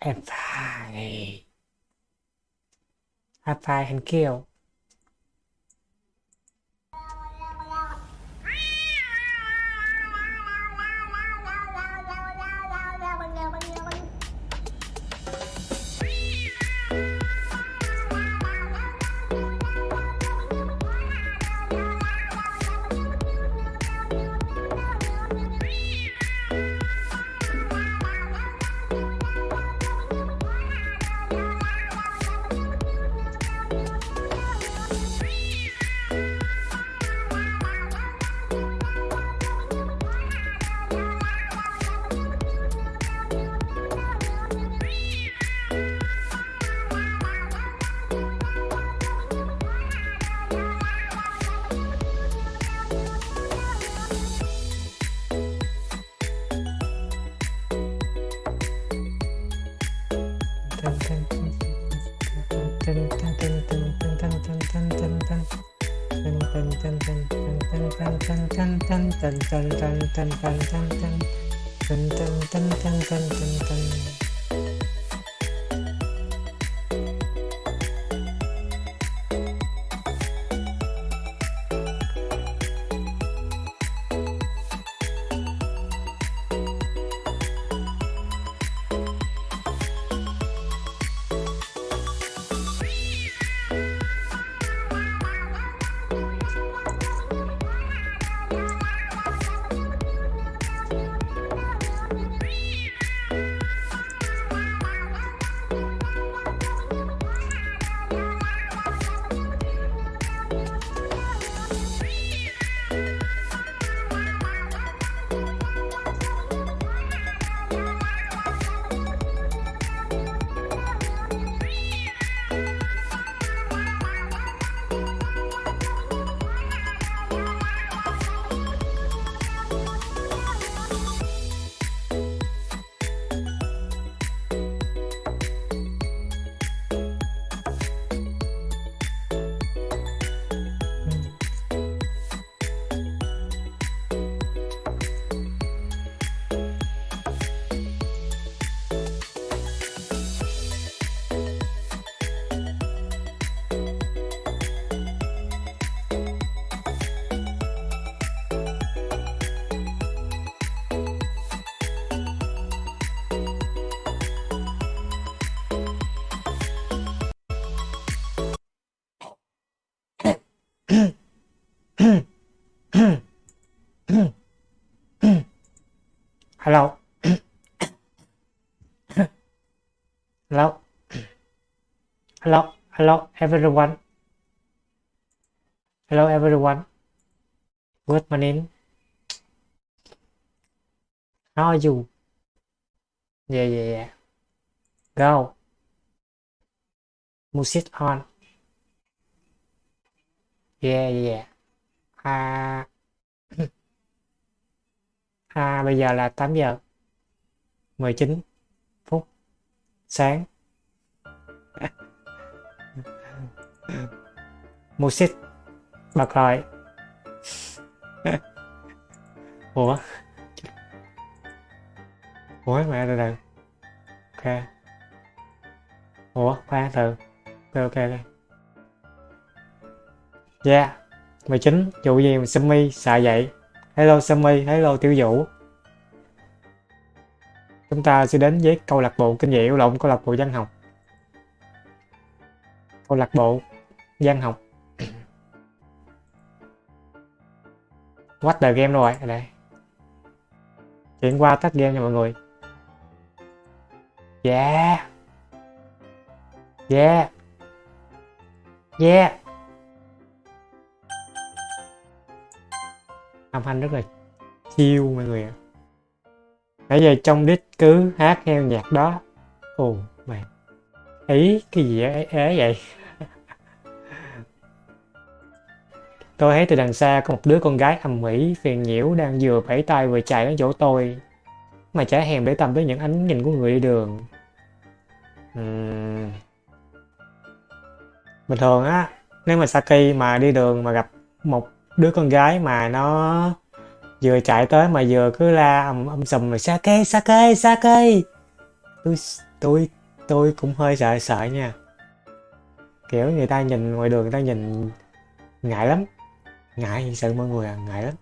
em phải. Em phải hình kiểu. Hello. Hello. Hello. Hello everyone. Hello everyone. Good morning. How are you? Yeah yeah yeah. Go. Music on. Yeah yeah. Uh, à bây giờ là 8 giờ. 19 phút sáng. Music bật rồi. Ủa? Ủa, mẹ, từ từ. Ok. Ủa, khoan, từ. Ok ok ok. Yeah. 19 vụ gì mà Sumi xạ vậy hello Sammy, hello Tiểu Vũ. Chúng ta sẽ đến với câu lạc bộ kinh dị lộn câu lạc bộ văn học. Câu lạc bộ văn học. What the game rồi? Đây. Chuyển qua tách game nha mọi người. Yeah. Yeah. Yeah. Âm thanh rất là chill mọi người ạ. Nãy giờ trong đít cứ hát theo nhạc đó. Ồ mày ý cái gì ấy, ấy vậy? Tôi thấy từ đằng xa có một đứa con gái ầm ĩ phiền nhiễu đang vừa vẫy tay vừa chạy đến chỗ tôi mà chả hèm để tâm tới những ánh nhìn của người đi đường. Uhm. bình thường á nếu mà Saki mà đi đường mà gặp một đứa con gái mà nó vừa chạy tới mà vừa cứ la ầm um, sùm xa cây xa cây tôi tôi tôi cũng hơi sợ sợ nha. Kiểu người ta nhìn ngoài đường người ta nhìn ngại lắm. Ngại sợ mọi người à ngại lắm.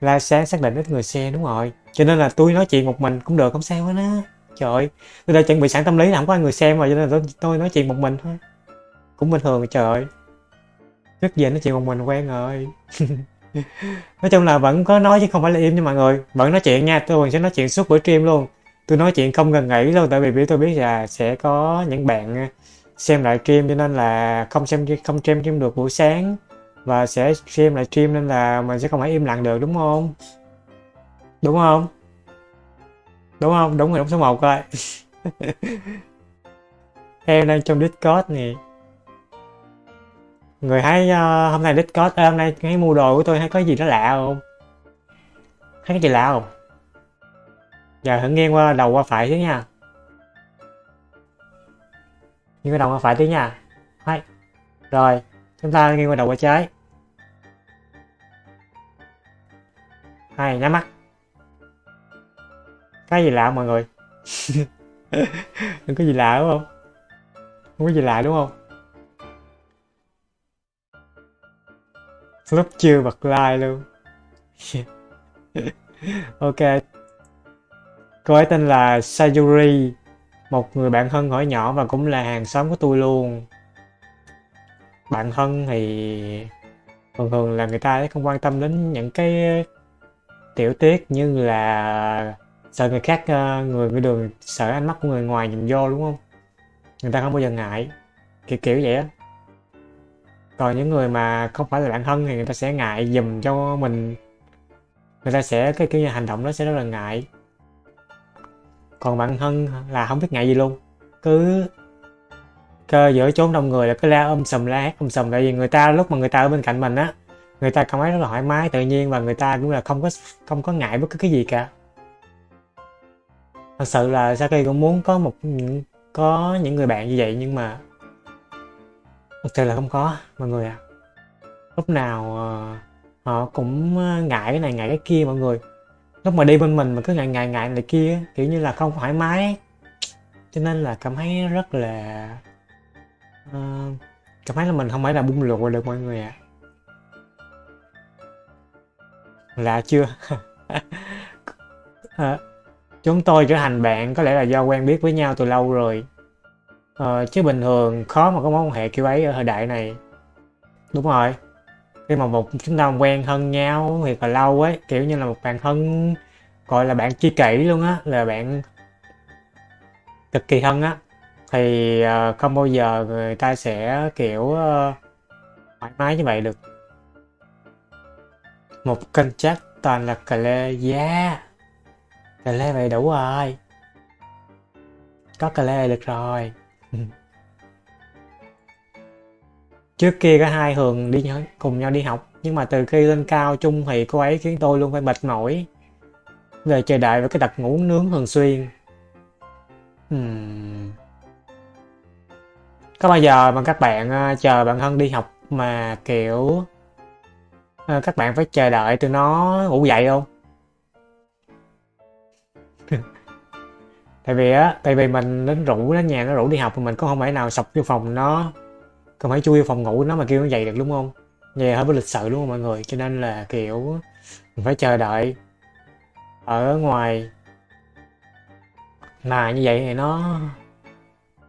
La sáng xác định ít người xe đúng rồi. Cho nên là tôi nói chuyện một mình cũng được không sao hết á. Trời ơi tôi đã chuẩn bị sẵn tâm lý là không có người xem mà cho nên là tôi, tôi nói chuyện một mình thôi. Cũng bình thường trời ơi rất dễ nói chuyện một mình quen rồi. Nói chung là vẫn có nói chứ không phải là im nha mọi người. Vẫn nói chuyện nha, tôi sẽ nói chuyện suốt buổi stream luôn. Tôi nói chuyện không ngừng nghỉ luôn, tại vì tôi biết là sẽ có những bạn xem lại stream cho nên là không xem không stream stream được buổi sáng. Và sẽ xem lại stream nên là mình sẽ không phải im lặng được, đúng không? Đúng không? Đúng không? Đúng rồi, đúng số 1 coi em đang trong discord nè người thấy uh, hôm nay discord uh, hôm nay thấy mua đồ của tôi thấy có gì nó lạ không? Thấy cái gì lạ không? Giờ thử nghiêng qua đầu qua phải chứ nha. Nghiêng qua đầu qua phải tí nha. Hay rồi chúng ta nghiêng qua đầu qua trái. Hay nhắm mắt. Cái gì lạ mọi người? Đừng có gì lạ đúng không? Không có gì lạ đúng không? Lúc chưa bật like luôn. Ok. Cô ấy tên là Sayuri, một người bạn thân hỏi nhỏ và cũng là hàng xóm của tôi luôn. Bạn thân thì thường thường là người ta không quan tâm đến những cái tiểu tiết như là sợ người khác ờ, người người đường sợ ánh mắt của người ngoài nhìn vô, đúng không? Người ta không bao giờ ngại. Kiểu kiểu vậy á còn những người mà không phải là bạn thân thì người ta sẽ ngại dùm cho mình. Người ta sẽ, cái kiểu như hành động đó sẽ rất là ngại. Còn bạn thân là không biết ngại gì luôn. Cứ cơ giữa chốn đông người là cứ la ôm sùm, la hét ôm um sùm. Tại vì người ta, lúc mà người ta ở bên cạnh mình á, người ta cảm thấy rất là thoải mái, tự nhiên và người ta cũng là không có không có ngại bất cứ cái gì cả. Thật sự là Saki cũng muốn có một, có những người bạn như vậy nhưng mà thật sự là không có mọi người ạ à. lúc nào uh, họ cũng ờ, ngại cái này ngại cái kia mọi người lúc mà đi bên mình mà cứ ngại ngại ngại này kia kiểu như là không thoải mái cho nên là cảm thấy rất là uh, cảm thấy là mình không phải là bung lụa được mọi người ạ à. lạ chưa à, chúng tôi trở thành bạn có lẽ là do quen biết với nhau từ lâu rồi Ờ, chứ bình thường khó mà có mối quan hệ kiểu ấy ở thời đại này. Đúng rồi. Khi mà một chúng ta quen thân nhau thì là lâu ấy kiểu như là một bạn thân gọi là bạn chi kỷ luôn á là bạn cực kỳ thân á. Thì uh, không bao giờ người ta sẽ kiểu uh, thoải mái như vậy được. Một kênh chat toàn là cà lê yeah cà lê vậy đủ rồi. Có cà lê được rồi. Trước kia cả hai thường đi cùng nhau đi học, nhưng mà từ khi lên cao chung thì cô ấy khiến tôi luôn phải mệt mỏi. Về chờ đợi với cái đặt ngủ nướng thường xuyên. Hmm. có bao giờ mà các bạn à, chờ bạn thân đi học mà, kiểu à, các bạn phải chờ đợi từ nó ngủ dậy không? Tại vì á, tại vì mình đến rủ nó nhà nó rủ đi học thì mình cũng không phải nào sọc vô phòng nó không phải chui vào phòng ngủ, nó mà kêu nó dậy được, đúng không? Nghe hơi bất lịch sự đúng không mọi người? Cho nên là, kiểu, mình phải chờ đợi ở ngoài. Mà như vậy thì nó,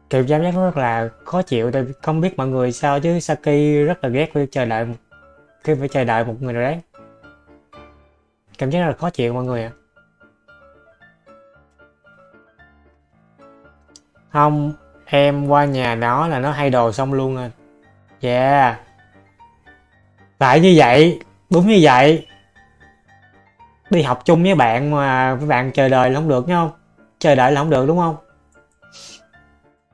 kiểu, cảm giác rất là khó chịu. Tôi không biết mọi người sao chứ Saki rất là ghét khi chờ đợi khi phải chờ đợi một người nào đấy. Cảm giác rất là khó chịu mọi người ạ. Không, em qua nhà nó là nó hay đồ xong luôn à yeah. Tại như vậy đúng như vậy. Đi học chung với bạn mà với bạn chờ đợi là không được nhá không? Chờ đợi là không được đúng không?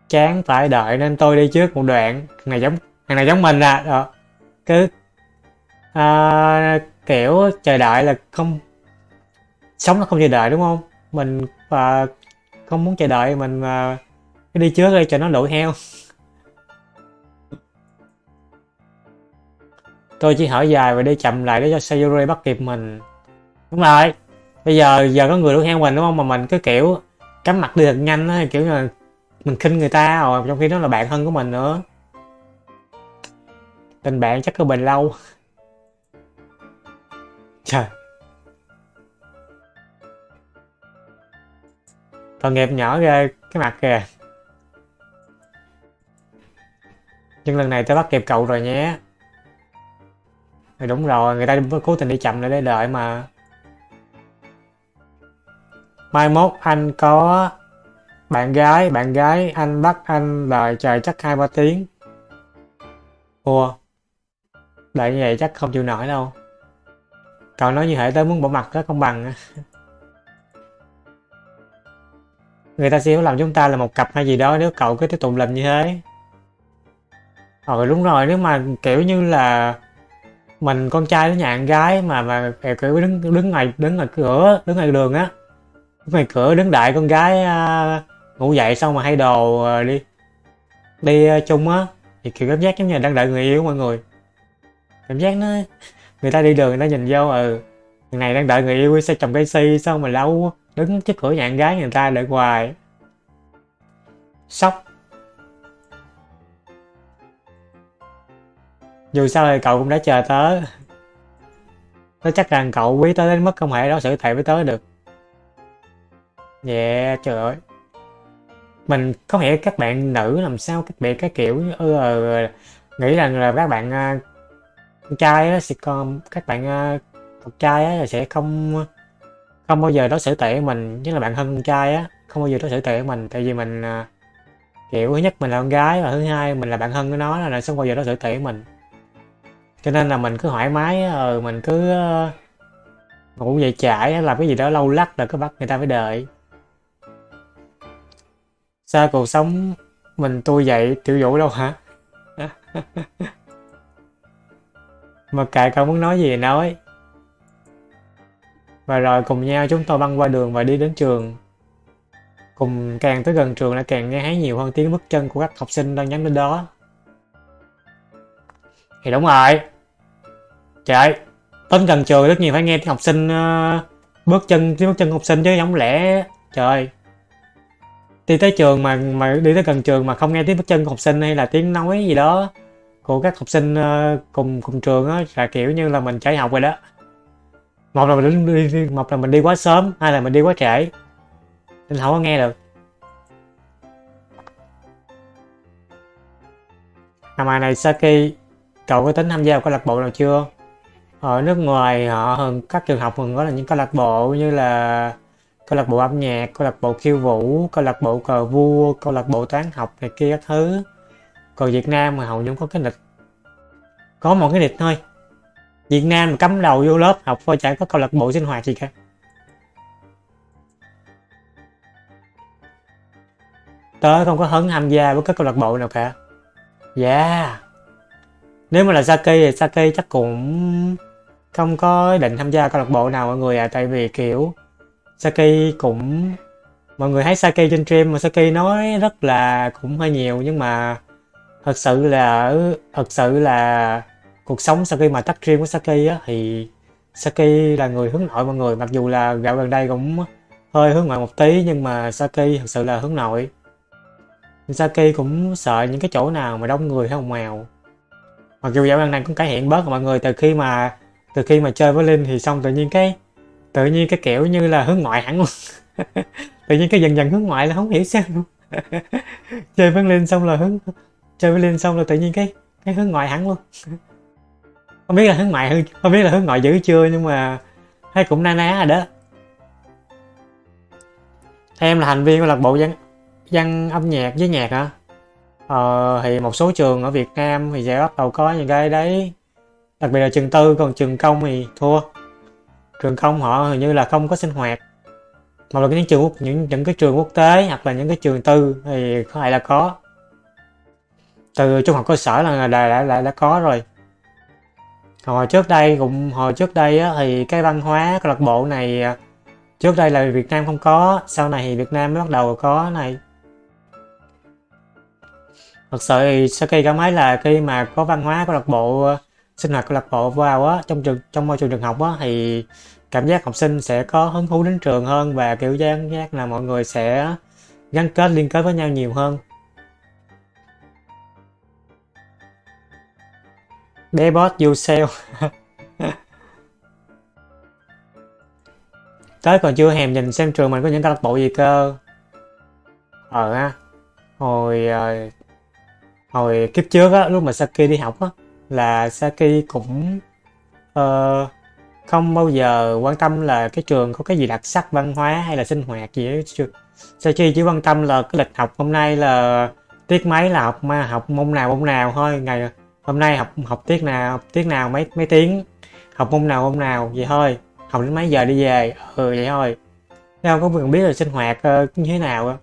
Chán phải đợi nên tôi đi trước một đoạn. Thằng này giống thằng này giống mình à. Đó. cứ à, kiểu chờ đợi là không sống nó không chờ đợi đúng không? Mình à, không muốn chờ đợi mình à, đi trước đi cho nó đuổi heo tôi chỉ hỏi dài và đi chậm lại để cho Sayuri bắt kịp mình. Đúng rồi. Bây giờ giờ có người đuổi theo mình, đúng không? Mà mình cứ kiểu cắm mặt đi thật nhanh á, kiểu là mình khinh người ta, rồi trong khi đó là bạn thân của mình nữa. Tình bạn chắc có bền lâu. Trời. Tội nghiệp nhỏ ghê, cái mặt kìa. Nhưng lần này tôi bắt kịp cậu rồi nhé thì đúng rồi, người ta cố tình đi chậm lại để đợi mà. Mai mốt anh có bạn gái bạn gái anh bắt anh đợi trời chắc hai ba tiếng. Ủa? Đợi như vậy chắc không chịu nổi đâu. Cậu nói như hệ tới muốn bỏ mặt đó công bằng. Người ta sẽ làm chúng ta là một cặp hay gì đó nếu cậu cứ tiếp tục làm như thế. Ờ đúng rồi, nếu mà kiểu như là mình con trai với nhà con gái mà mà kiểu đứng đứng ngoài đứng ngoài cửa đứng ngoài đường á. Đứng ngoài cửa đứng đợi con gái uh, ngủ dậy xong mà hay đồ uh, đi đi uh, chung á. Thì kiểu cảm giác giống như là đang đợi người yêu mọi người. Cảm giác nó người ta đi đường người ta nhìn vô ừ người này đang đợi người yêu xe chồng cây si xong mà lâu đứng trước cửa nhà con gái người ta đợi hoài. Sốc. Dù sao thì cậu cũng đã chờ tớ tớ chắc rằng cậu quý tớ đến mức không thể đối xử tệ với tớ được. Yeah trời ơi. Mình có hiểu các bạn nữ làm sao các bạn cái kiểu ừ, ừ, nghĩ rằng là các bạn con trai á, sẽ còn các bạn à, con trai á, sẽ không không bao giờ đối xử tệ với mình. Nhất là bạn thân con trai á không bao giờ đối xử tệ với mình. Tại vì mình à, kiểu thứ nhất mình là con gái và thứ hai mình là bạn thân của nó là sẽ không bao giờ đối xử tệ với mình cho nên là mình cứ thoải mái ờ mình cứ ờ, ngủ dậy trải làm cái gì đó lâu lắc là cứ bắt người ta phải đợi. Sao cuộc sống mình tôi dậy tiểu vũ đâu hả? Mà kệ cậu muốn nói gì thì nói. Và rồi cùng nhau chúng tôi băng qua đường và đi đến trường. Cùng càng tới gần trường lại càng nghe thấy nhiều hơn tiếng bước chân của các học sinh đang nhắm đến đó. Thì đúng rồi trời tên gần trường rất nhiều phải nghe tiếng học sinh uh, bước chân tiếng bước chân học sinh chứ không lẽ trời đi tới trường mà mà đi tới gần trường mà không nghe tiếng bước chân của học sinh hay là tiếng nói gì đó của các học sinh uh, cùng cùng trường á là kiểu như là mình chạy học rồi đó. Một là mình đi, đi một là mình đi quá sớm hai là mình đi quá trễ nên không có nghe được. Năm mà này Saki cậu có tính tham gia vào câu lạc bộ nào chưa? Ở nước ngoài họ hơn các trường học thường có là những câu lạc bộ như là câu lạc bộ âm nhạc, câu lạc bộ khiêu vũ, câu lạc bộ cờ vua, câu lạc bộ toán học này kia các thứ. Còn Việt Nam mà hầu như không có cái lịch. Có một cái lịch thôi. Việt Nam mà cắm đầu vô lớp học thôi chẳng có câu lạc bộ sinh hoạt gì cả. Tớ không có hứng tham gia với các câu lạc bộ nào cả. Yeah. Nếu mà là Saki thì Saki chắc cũng không có định tham gia câu lạc bộ nào mọi người à tại vì kiểu Saki cũng mọi người thấy Saki trên stream mà Saki nói rất là cũng hơi nhiều nhưng mà thật sự là ừ, thật sự là cuộc sống Saki mà tắt stream của Saki á thì Saki là người hướng nội mọi người. Mặc dù là gạo gần đây cũng hơi hướng ngoại một tí nhưng mà Saki thật sự là hướng nội. Saki cũng sợ những cái chỗ nào mà đông người hay ồn mèo, mặc dù dạo gần này cũng cải thiện bớt mọi người từ khi mà từ khi mà chơi với linh thì xong tự nhiên cái tự nhiên cái kiểu như là hướng ngoại hẳn luôn. Tự nhiên cái dần dần hướng ngoại là không hiểu sao luôn. Chơi với linh xong là hướng chơi với linh xong là tự nhiên cái cái hướng ngoại hẳn luôn. Không biết là hướng ngoại không biết là hướng ngoại dữ chưa nhưng mà thấy cũng na ná rồi đó. Em là thành viên của câu lạc bộ văn văn âm nhạc với nhạc hả? Ờ, thì một số trường ở Việt Nam thì sẽ bắt đầu có những cái đấy đặc biệt là trường tư còn trường công thì thua. Trường công họ hình như là không có sinh hoạt. Mà là những trường quốc những những cái trường quốc tế hoặc là những cái trường tư thì có thể là có. Từ trung học cơ sở là đã đã, đã, đã có rồi. Hồi trước đây cũng hồi trước đây á, thì cái văn hóa câu lạc bộ này à, trước đây là Việt Nam không có sau này thì Việt Nam mới bắt đầu có này. Thật sự thì sau khi cảm thấy là khi mà có văn hóa câu lạc bộ à, sinh hoạt câu lạc bộ vào á, trong trường, trong môi trường trường học á, thì cảm giác học sinh sẽ có hứng thú đến trường hơn và kiểu giác giác là mọi người sẽ gắn kết, liên kết với nhau nhiều hơn. Bé boss, you tới còn chưa hèm nhìn xem trường mình có những câu lạc bộ gì cơ. Ờ ha hồi ờ, hồi kiếp trước á, lúc mà Saki đi học á là Saki cũng uh, không bao giờ quan tâm là cái trường có cái gì đặc sắc văn hóa hay là sinh hoạt gì hết, Saki chỉ quan tâm là cái lịch học hôm nay là tiết mấy là học mà học môn nào môn nào thôi. Ngày hôm nay học học tiết nào học tiết nào mấy mấy tiếng. Học môn nào môn nào vậy thôi. Học đến mấy giờ đi về ừ vậy thôi. Đâu có cần biết là sinh hoạt uh, như thế nào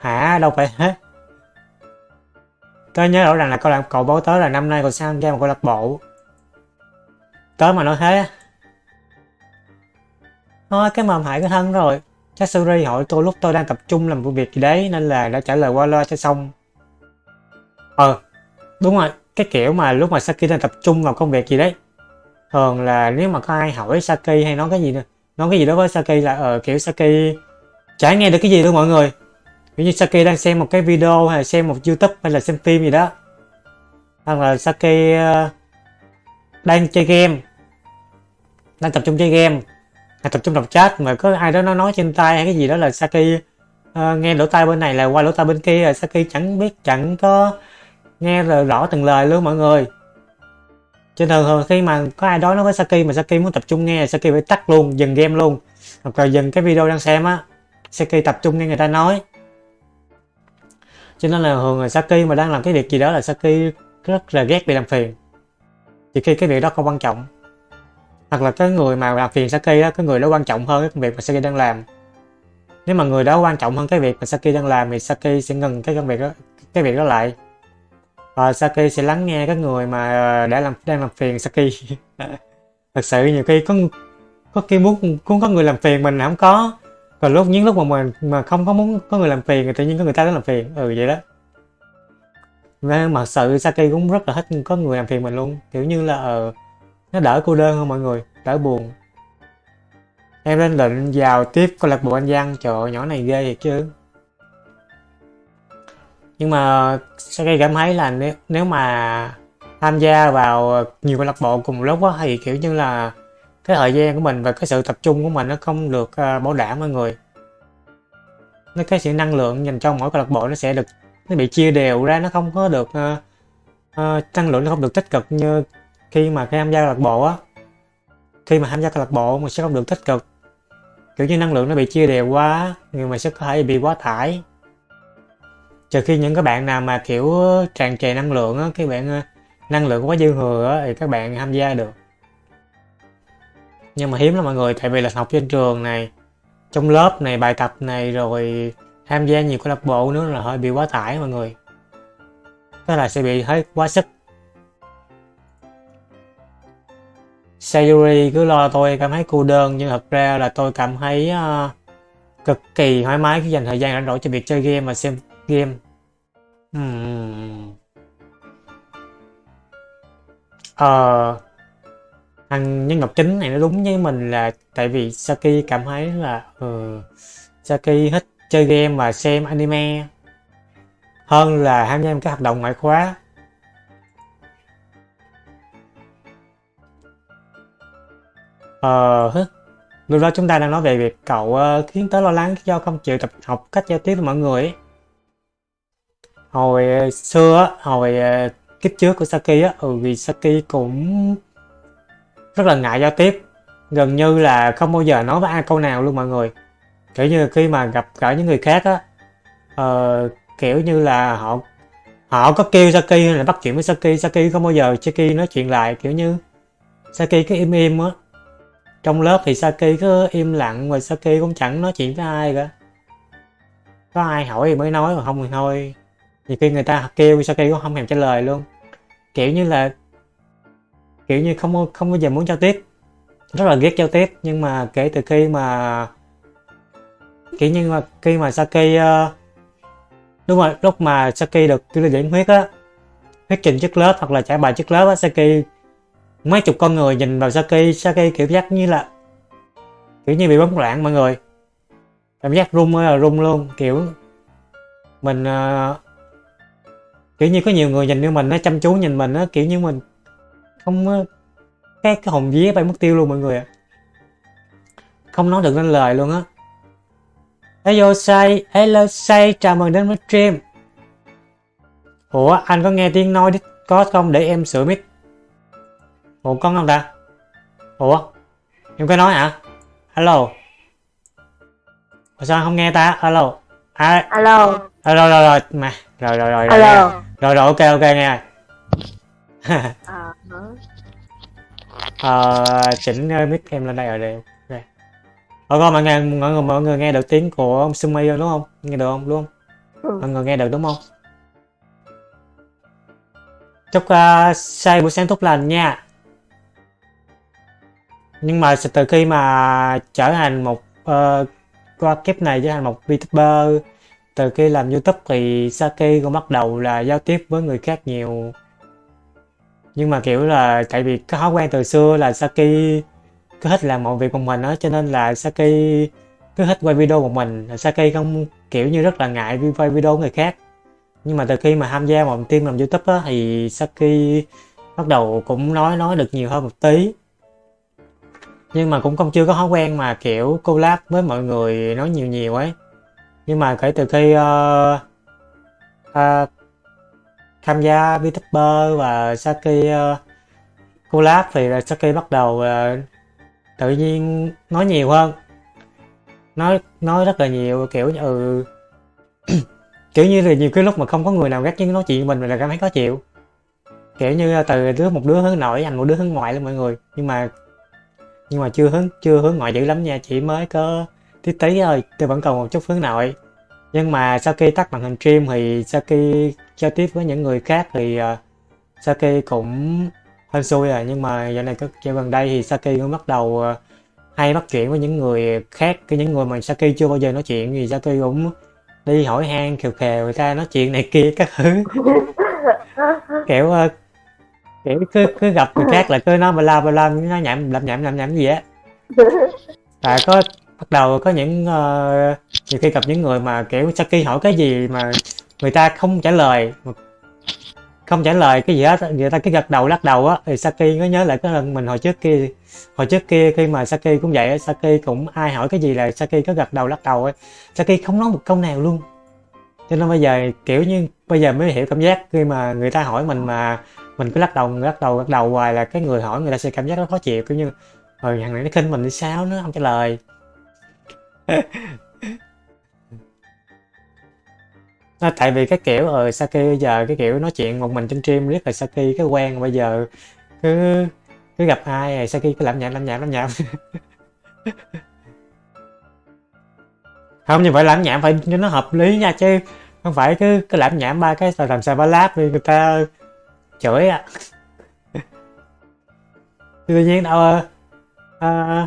hả? Đâu phải hết. Tớ nhớ rõ ràng là câu lạc cậu báo tớ là năm nay còn sang tham gia một câu lạc bộ. Tớ mà nói thế. Thôi, cái mầm hại cái thân rồi. Chắc Suri hỏi tôi lúc tôi đang tập trung làm việc gì đấy, nên là đã trả lời qua loa cho xong. Ờ đúng rồi. Cái kiểu mà lúc mà Saki đang tập trung vào công việc gì đấy. Thường là nếu mà có ai hỏi Saki hay nói cái gì nói cái gì đó với Saki là ờ kiểu Saki chả nghe được cái gì đâu mọi người ví như Saki đang xem một cái video hay là xem một YouTube hay là xem phim gì đó. Hoặc là Saki ờ, đang chơi game. Đang tập trung chơi game. Hay tập trung đọc chat mà có ai đó nó nói trên tay hay cái gì đó là Saki uh, nghe lỗ tai bên này là qua lỗ tai bên kia là Saki chẳng biết chẳng có nghe rõ, rõ từng lời luôn mọi người. Trên thường thường khi mà có ai đó nói với Saki mà Saki muốn tập trung nghe Saki phải tắt luôn dừng game luôn. Hoặc là dừng cái video đang xem á Saki tập trung nghe người ta nói cho nên là thường là Saki mà đang làm cái việc gì đó là Saki rất là ghét bị làm phiền. Chỉ khi cái việc đó không quan trọng. Hoặc là cái người mà làm phiền Saki đó, cái người đó quan trọng hơn cái công việc mà Saki đang làm. Nếu mà người đó quan trọng hơn cái việc mà Saki đang làm thì Saki sẽ ngừng cái công việc đó, cái việc đó lại. Và Saki sẽ lắng nghe các người mà ờ, đã làm, đang làm phiền Saki. Thật sự nhiều khi có có khi muốn muốn có người làm phiền mình không có và lúc những lúc mà mình mà không có muốn có người làm phiền thì tự nhiên có người ta đến làm phiền. Ừ vậy đó. Nên mà sự Saki cũng rất là thích có người làm phiền mình luôn. Kiểu như là uh, nó đỡ cô đơn hơn mọi người đỡ buồn. Em lên lệnh vào tiếp câu lạc bộ anh văn trời nhỏ này ghê thiệt chứ. Nhưng mà Saki cảm thấy là nếu, nếu mà tham gia vào nhiều câu lạc bộ cùng lúc đó thì kiểu như là cái thời gian của mình và cái sự tập trung của mình nó không được uh, bảo đảm mọi người. Nó cái sự năng lượng dành cho mỗi câu lạc bộ nó sẽ được nó bị chia đều ra nó không có được uh, uh, năng lượng nó không được tích cực như khi mà tham gia câu lạc bộ á. Khi mà tham gia câu lạc bộ mình sẽ không được tích cực. Kiểu như năng lượng nó bị chia đều quá người mà sẽ có thể bị quá tải. Trừ khi những các bạn nào mà kiểu tràn trề năng lượng á các bạn năng lượng quá dư thừa á thì các bạn tham gia được nhưng mà hiếm lắm mọi người tại vì là học trên trường này trong lớp này bài tập này rồi tham gia nhiều câu lạc bộ nữa là hơi bị quá tải mọi người. Đó là sẽ bị hơi quá sức. Sayuri cứ lo tôi cảm thấy cô đơn nhưng thật ra là tôi cảm thấy uh, cực kỳ thoải mái khi dành thời gian rảnh rỗi cho việc chơi game và xem game. Uhm. ờ thằng nhân vật chính này nó đúng với mình là tại vì Saki cảm thấy là ừ, Saki thích chơi game và xem anime hơn là tham gia các hoạt động ngoại khóa ờ lúc đó chúng ta đang nói về việc cậu uh, khiến tớ lo lắng do không chịu tập học cách giao tiếp với mọi người ấy. hồi uh, xưa hồi uh, kiếp trước của Saki á ừ vì Saki cũng rất là ngại giao tiếp. Gần như là không bao giờ nói với ai câu nào luôn mọi người. Kiểu như khi mà gặp gỡ những người khác á uh, kiểu như là họ họ có kêu Saki hay là bắt chuyện với Saki Saki không bao giờ Saki nói chuyện lại kiểu như Saki cứ im im á. Trong lớp thì Saki cứ im lặng mà Saki cũng chẳng nói chuyện với ai cả. Có ai hỏi thì mới nói mà không thì thôi. Thì khi người ta kêu Saki cũng không thèm trả lời luôn. Kiểu như là kiểu như không không bao giờ muốn giao tiếp. Rất là ghét giao tiếp nhưng mà kể từ khi mà kiểu như mà khi mà Saki uh, ờ, đúng rồi lúc mà Saki được tư lý điểm huyết á huyết trình trước lớp hoặc là trả bài trước lớp á Saki mấy chục con người nhìn vào Saki Saki kiểu giác như là kiểu như bị bóng loạn mọi người. Cảm giác rung là rung luôn kiểu mình uh, kiểu như có nhiều người nhìn như mình nó chăm chú nhìn mình á kiểu như mình không cái cái hồn vía bay mất tiêu luôn mọi người ạ. Không nói được nên lời luôn á. Hello say hello say chào mừng đến với stream. Ủa anh có nghe tiếng nói discord không để em sửa mic? Ủa con không ta? Ủa em có nói hả? Hello. Ủa sao không nghe ta? Alo à, alo rồi rồi rồi rồi mà rồi rồi rồi alo rồi rồi ok ok nghe à, ờ chỉnh mic em lên đây rồi đây. Ok ờ con mọi người mọi người mọi người nghe được tiếng của ông Sumi đúng không? Nghe được không? Luôn Ừ. mọi người nghe được đúng không? Chúc uh, say buổi sáng tốt lành nha. Nhưng mà từ khi mà trở thành một uh, qua kiếp này trở thành một VTuber từ khi làm YouTube thì Saki cũng bắt đầu là giao tiếp với người khác nhiều nhưng mà kiểu là tại vì cái thói quen từ xưa là Saki cứ thích làm mọi việc một mình á cho nên là Saki cứ thích quay video một mình Saki không kiểu như rất là ngại quay video người khác. Nhưng mà từ khi mà tham gia một team làm youtube á thì Saki bắt đầu cũng nói nói được nhiều hơn một tí. Nhưng mà cũng không chưa có thói quen mà kiểu collab với mọi người nói nhiều nhiều ấy. Nhưng mà kể từ khi uh, uh, tham gia VTuber và Saki uh, ờ, collab thì là Saki bắt đầu uh, tự nhiên nói nhiều hơn. Nói nói rất là nhiều kiểu như ừ kiểu như là nhiều cái lúc mà không có người nào gắt với nói chuyện mình mình là cảm thấy khó chịu. Kiểu như từ đứa một đứa hướng nội anh một đứa hướng ngoại luôn mọi người nhưng mà nhưng mà chưa hướng chưa hướng ngoại dữ lắm nha chỉ mới có tí tí thôi tôi vẫn còn một chút hướng nội. Nhưng mà sau khi tắt màn hình stream thì sau khi giao tiếp với những người khác thì uh, Saki cũng hên xui à nhưng mà giờ này dạo gần đây thì Saki cũng bắt đầu uh, hay bắt chuyện với những người khác. Cái những người mà Saki chưa bao giờ nói chuyện thì Saki cũng đi hỏi han khều khều người ta nói chuyện này kia các thứ. Kiểu uh, kiểu cứ cứ gặp người khác là cứ nói ba la ba la nó nhảm lẩm nhảm lẩm nhảm gì á. Tại có bắt đầu có những uh, nhiều khi gặp những người mà kiểu Saki hỏi cái gì mà người ta không trả lời. Không trả lời cái gì hết. Người ta cứ gật đầu, lắc đầu á. Thì Saki có nhớ lại cái lần mình hồi trước kia. Hồi trước kia khi mà Saki cũng vậy Saki cũng ai hỏi cái gì là Saki có gật đầu, lắc đầu ấy Saki không nói một câu nào luôn. Cho nên bây giờ kiểu như bây giờ mới hiểu cảm giác khi mà người ta hỏi mình mà mình cứ lắc đầu lắc đầu lắc đầu hoài là cái người hỏi người ta sẽ cảm giác nó khó chịu. Kiểu như rồi thằng này nó khinh mình thì sao? Nó không trả lời à, tại vì cái kiểu ờ, Saki bây giờ cái kiểu nói chuyện một mình trên stream riết là Saki cái quen bây giờ cứ cứ gặp ai rồi Saki cứ làm nhảm làm nhảm làm nhảm không như vậy làm nhảm phải cho nó hợp lý nha chứ không phải cứ cứ làm nhảm ba cái rồi làm sao ba láp thì người ta chửi à. Tự nhiên đâu à,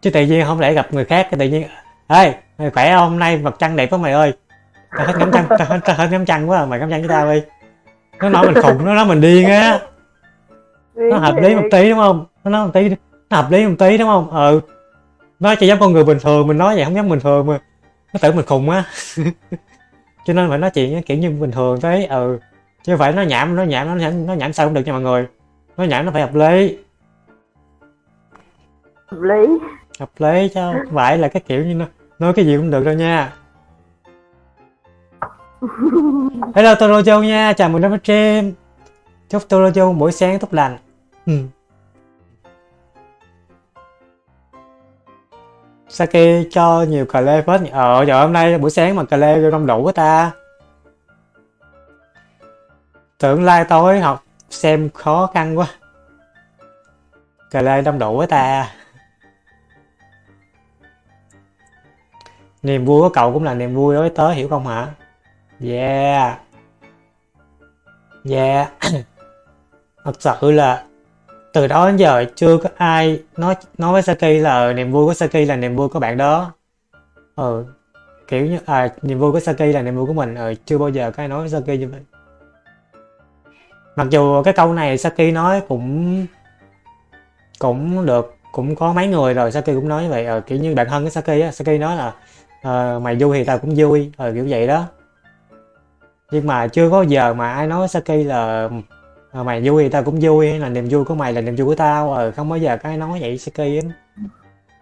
chứ tự nhiên không lẽ gặp người khác cái tự nhiên ê hey, khỏe không? Hôm nay mặt trăng đẹp quá mày ơi tao hết ngắm trăng tao hết, tao hết ngắm trăng quá à. mày ngắm trăng với tao đi. Nó nói mình khùng nó nói mình điên á. Nó hợp lý một tí đúng không? Nó nói một tí nó hợp lý một tí đúng không? Ừ. Nó chỉ giống con người bình thường mình nói vậy không giống bình thường mà. Nó tưởng mình khùng á. Cho nên phải nói chuyện kiểu như bình thường thế ừ. Chứ phải nó nhảm nó nhảm nó nhảm, nó nhảm sao cũng được nha mọi người. Nó nhảm nó phải hợp lý. Hợp lý. Hợp lý chứ không phải là cái kiểu như nó nói cái gì cũng được đâu nha hello Toro Châu nha. Chào mừng đến với stream. Chúc Torojo buổi sáng tốt lành. Ừ. Saki cho nhiều cà lê phết ờ giờ hôm nay buổi sáng mà cà lê không đủ quá ta. Tưởng lai tối học xem khó khăn quá. Cà lê đông đủ quá ta. Niềm vui của cậu cũng là niềm vui đối với tớ hiểu không hả yeah. Yeah. Thật sự là từ đó đến giờ chưa có ai nói nói với Saki là ờ, niềm vui của Saki là niềm vui của bạn đó. Ừ kiểu như à niềm vui của Saki là niềm vui của mình. Ừ, chưa bao giờ có ai nói với Saki như vậy. Mặc dù cái câu này Saki nói cũng cũng được cũng có mấy người rồi Saki cũng nói như vậy. Ờ, kiểu như bạn thân của Saki á Saki nói là ờ, mày vui thì tao cũng vui. Ờ, kiểu vậy đó nhưng mà chưa có giờ mà ai nói Saki là ờ, mày vui thì tao cũng vui là niềm vui của mày là niềm vui của tao. Ờ, không bao giờ có ai nói vậy Saki á.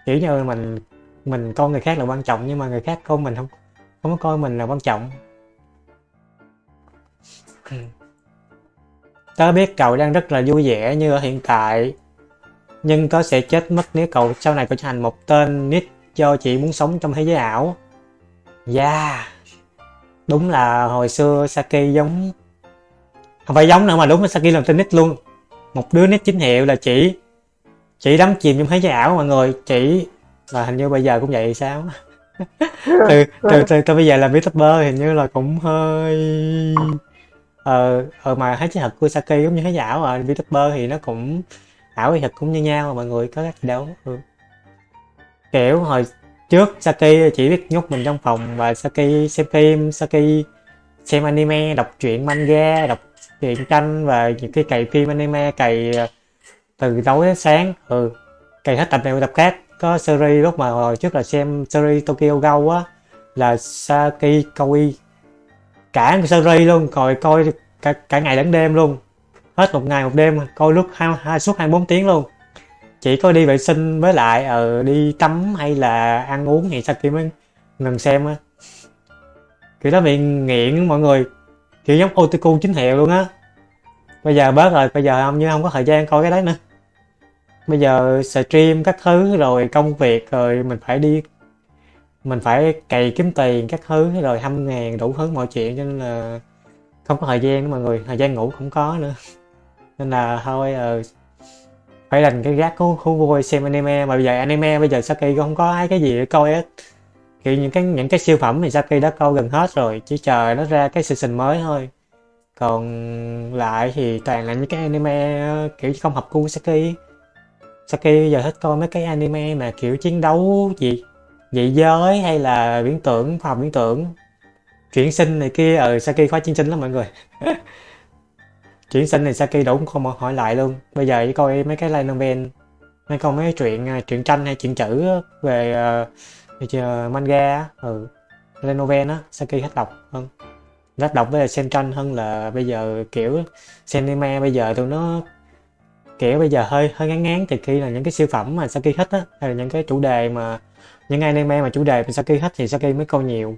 Kiểu như mình mình coi người khác là quan trọng nhưng mà người khác coi mình không không có coi mình là quan trọng. Ừ. tớ biết cậu đang rất là vui vẻ như ở hiện tại nhưng tớ sẽ chết mất nếu cậu sau này cậu trở thành một tên nick do chỉ muốn sống trong thế giới ảo. Yeah đúng là hồi xưa Saki giống không phải giống nữa mà đúng là Saki làm tên nick luôn. Một đứa nick chính hiệu là chỉ chỉ đắm chìm trong thế giới ảo mọi người chỉ và hình như bây giờ cũng vậy sao? Từ, từ, từ, từ bây giờ làm youtuber hình như là cũng hơi ờ ờ mà thấy chứ thật của Saki giống như thế ảo mà youtuber thì nó cũng ảo thì thật cũng như nhau mà mọi người có cách gì đâu. Ừ. kiểu hồi trước Saki chỉ biết nhốt mình trong phòng và Saki xem phim Saki xem anime đọc truyện manga đọc truyện tranh và những cái cày phim anime cày ờ, từ tối đến sáng. Ừ cày hết tập này tập khác. Có series lúc mà hồi trước là xem series Tokyo Ghoul á là Saki coi cả một series luôn rồi coi cả, cả ngày lẫn đêm luôn. Hết một ngày một đêm coi lúc hai, hai suốt 24 tiếng luôn chỉ có đi vệ sinh với lại ờ đi tắm hay là ăn uống thì Saki mới ngừng xem á? Kiểu đó bị nghiện mọi người. Kiểu giống otaku chính hiệu luôn á. Bây giờ bớt rồi bây giờ không như không có thời gian coi cái đấy nữa. Bây giờ stream các thứ rồi công việc rồi mình phải đi mình phải cày kiếm tiền các thứ rồi hâm ngàn đủ thứ mọi chuyện cho nên là không có thời gian nữa mọi người. Thời gian ngủ cũng có nữa. Nên là thôi uh, phải dành cái gác của khu vui xem anime mà bây giờ anime bây giờ Saki không có ai cái gì để coi hết. Kiểu những cái những cái siêu phẩm thì Saki đã coi gần hết rồi chỉ chờ nó ra cái season mới thôi. Còn lại thì toàn là những cái anime kiểu không hợp gu Saki Saki giờ thích coi mấy cái anime mà kiểu chiến đấu gì dị giới hay là viễn tưởng khoa học viễn tưởng. Chuyển sinh này kia ờ, ở ừ, Saki khoa chiến sinh lắm mọi người. chuyển sinh thì Saki cũng không hỏi lại luôn. Bây giờ chỉ coi mấy cái line novel mấy coi mấy chuyện à, truyện tranh hay chuyện chữ về uh, manga ừ line novel á Saki hết đọc vâng. hơn rất đọc với xem tranh hơn là bây giờ kiểu xem anime bây giờ tụi nó kiểu bây giờ hơi hơi ngán ngán. Thì khi là những cái siêu phẩm mà Saki hết á hay là những cái chủ đề mà những anime mà chủ đề mà Saki hết thì Saki mới coi nhiều.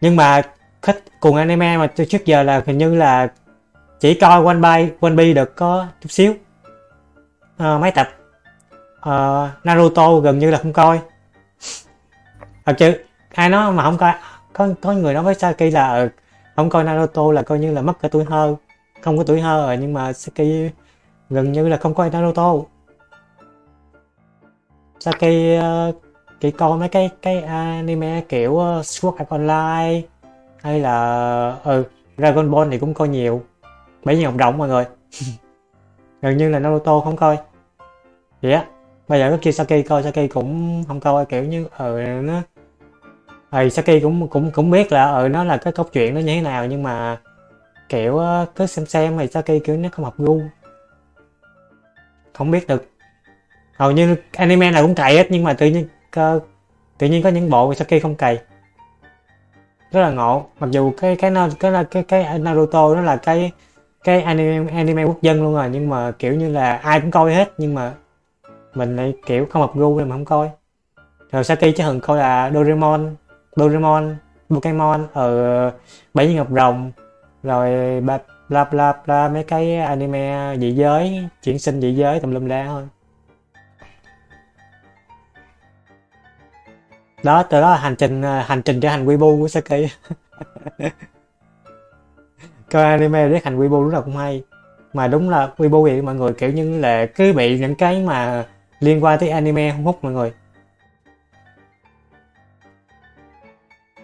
Nhưng mà thích cùng anime mà từ trước giờ là hình như là chỉ coi One Piece One Piece được có chút xíu. À, mấy tập? À, Naruto gần như là không coi. Thật chứ ai nói mà không coi có có người nói với Saki là ờ, không coi Naruto là coi như là mất cả tuổi thơ không có tuổi thơ rồi nhưng mà Saki gần như là không coi Naruto. Saki uh, chỉ coi mấy cái cái anime kiểu uh, Sword Art Online hay là ừ Dragon Ball thì cũng coi nhiều. Bảy nhân học động mọi người. Gần như là Naruto không coi. Vậy á, bây giờ có kia Saki coi Saki cũng không coi, kiểu như ừ nó ờ, thì Saki cũng cũng cũng biết là ừ nó là cái câu chuyện nó như thế nào, nhưng mà, kiểu cứ xem xem thì Saki kiểu nó không hợp gu. Không biết được. Hầu như anime nào cũng cày hết, nhưng mà tự nhiên cơ tự nhiên có những bộ Saki không cày rất là ngộ. Mặc dù cái cái cái cái cái, Naruto nó là cái cái anime anime quốc dân luôn rồi nhưng mà kiểu như là ai cũng coi hết nhưng mà mình lại kiểu không hợp gu nên mà không coi. Rồi Saki chứ thường coi là Doraemon Doraemon Pokemon ở ờ, Bảy Viên Ngọc Rồng rồi bla bla, bla mấy cái anime dị giới chuyển sinh dị giới tùm lum la thôi. Đó từ đó là hành trình à, hành trình trở thành Weibo của Saki. Coi anime để thành Weibo lúc nào cũng hay. Mà đúng là Weibo vậy mọi người kiểu như là cứ bị những cái mà liên quan tới anime không hút mọi người.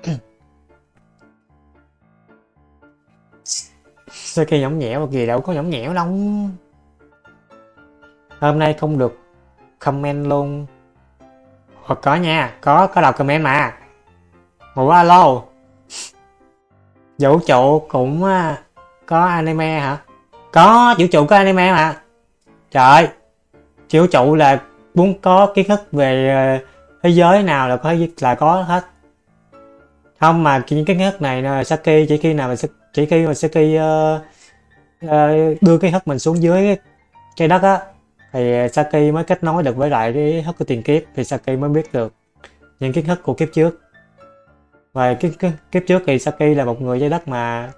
Saki nhõng nhẽo mà gì đâu có nhõng nhẽo đâu. Hôm nay không được comment luôn. Ồ, có nha có có đọc comment mà. Ngủ alo. Vũ trụ cũng à, có anime hả? Có vũ trụ có anime mà. Trời vũ trụ là muốn có kiến thức về à, thế giới nào là có là có hết. Không mà những cái kiến thức này là Saki chỉ khi nào mà chỉ khi mà Saki uh, uh, đưa cái thức mình xuống dưới trái đất á thì à, Saki mới kết nối được với lại cái hất của tiền kiếp thì Saki mới biết được những kiến thức của kiếp trước. Và cái, kiếp trước thì Saki là một người trái đất mà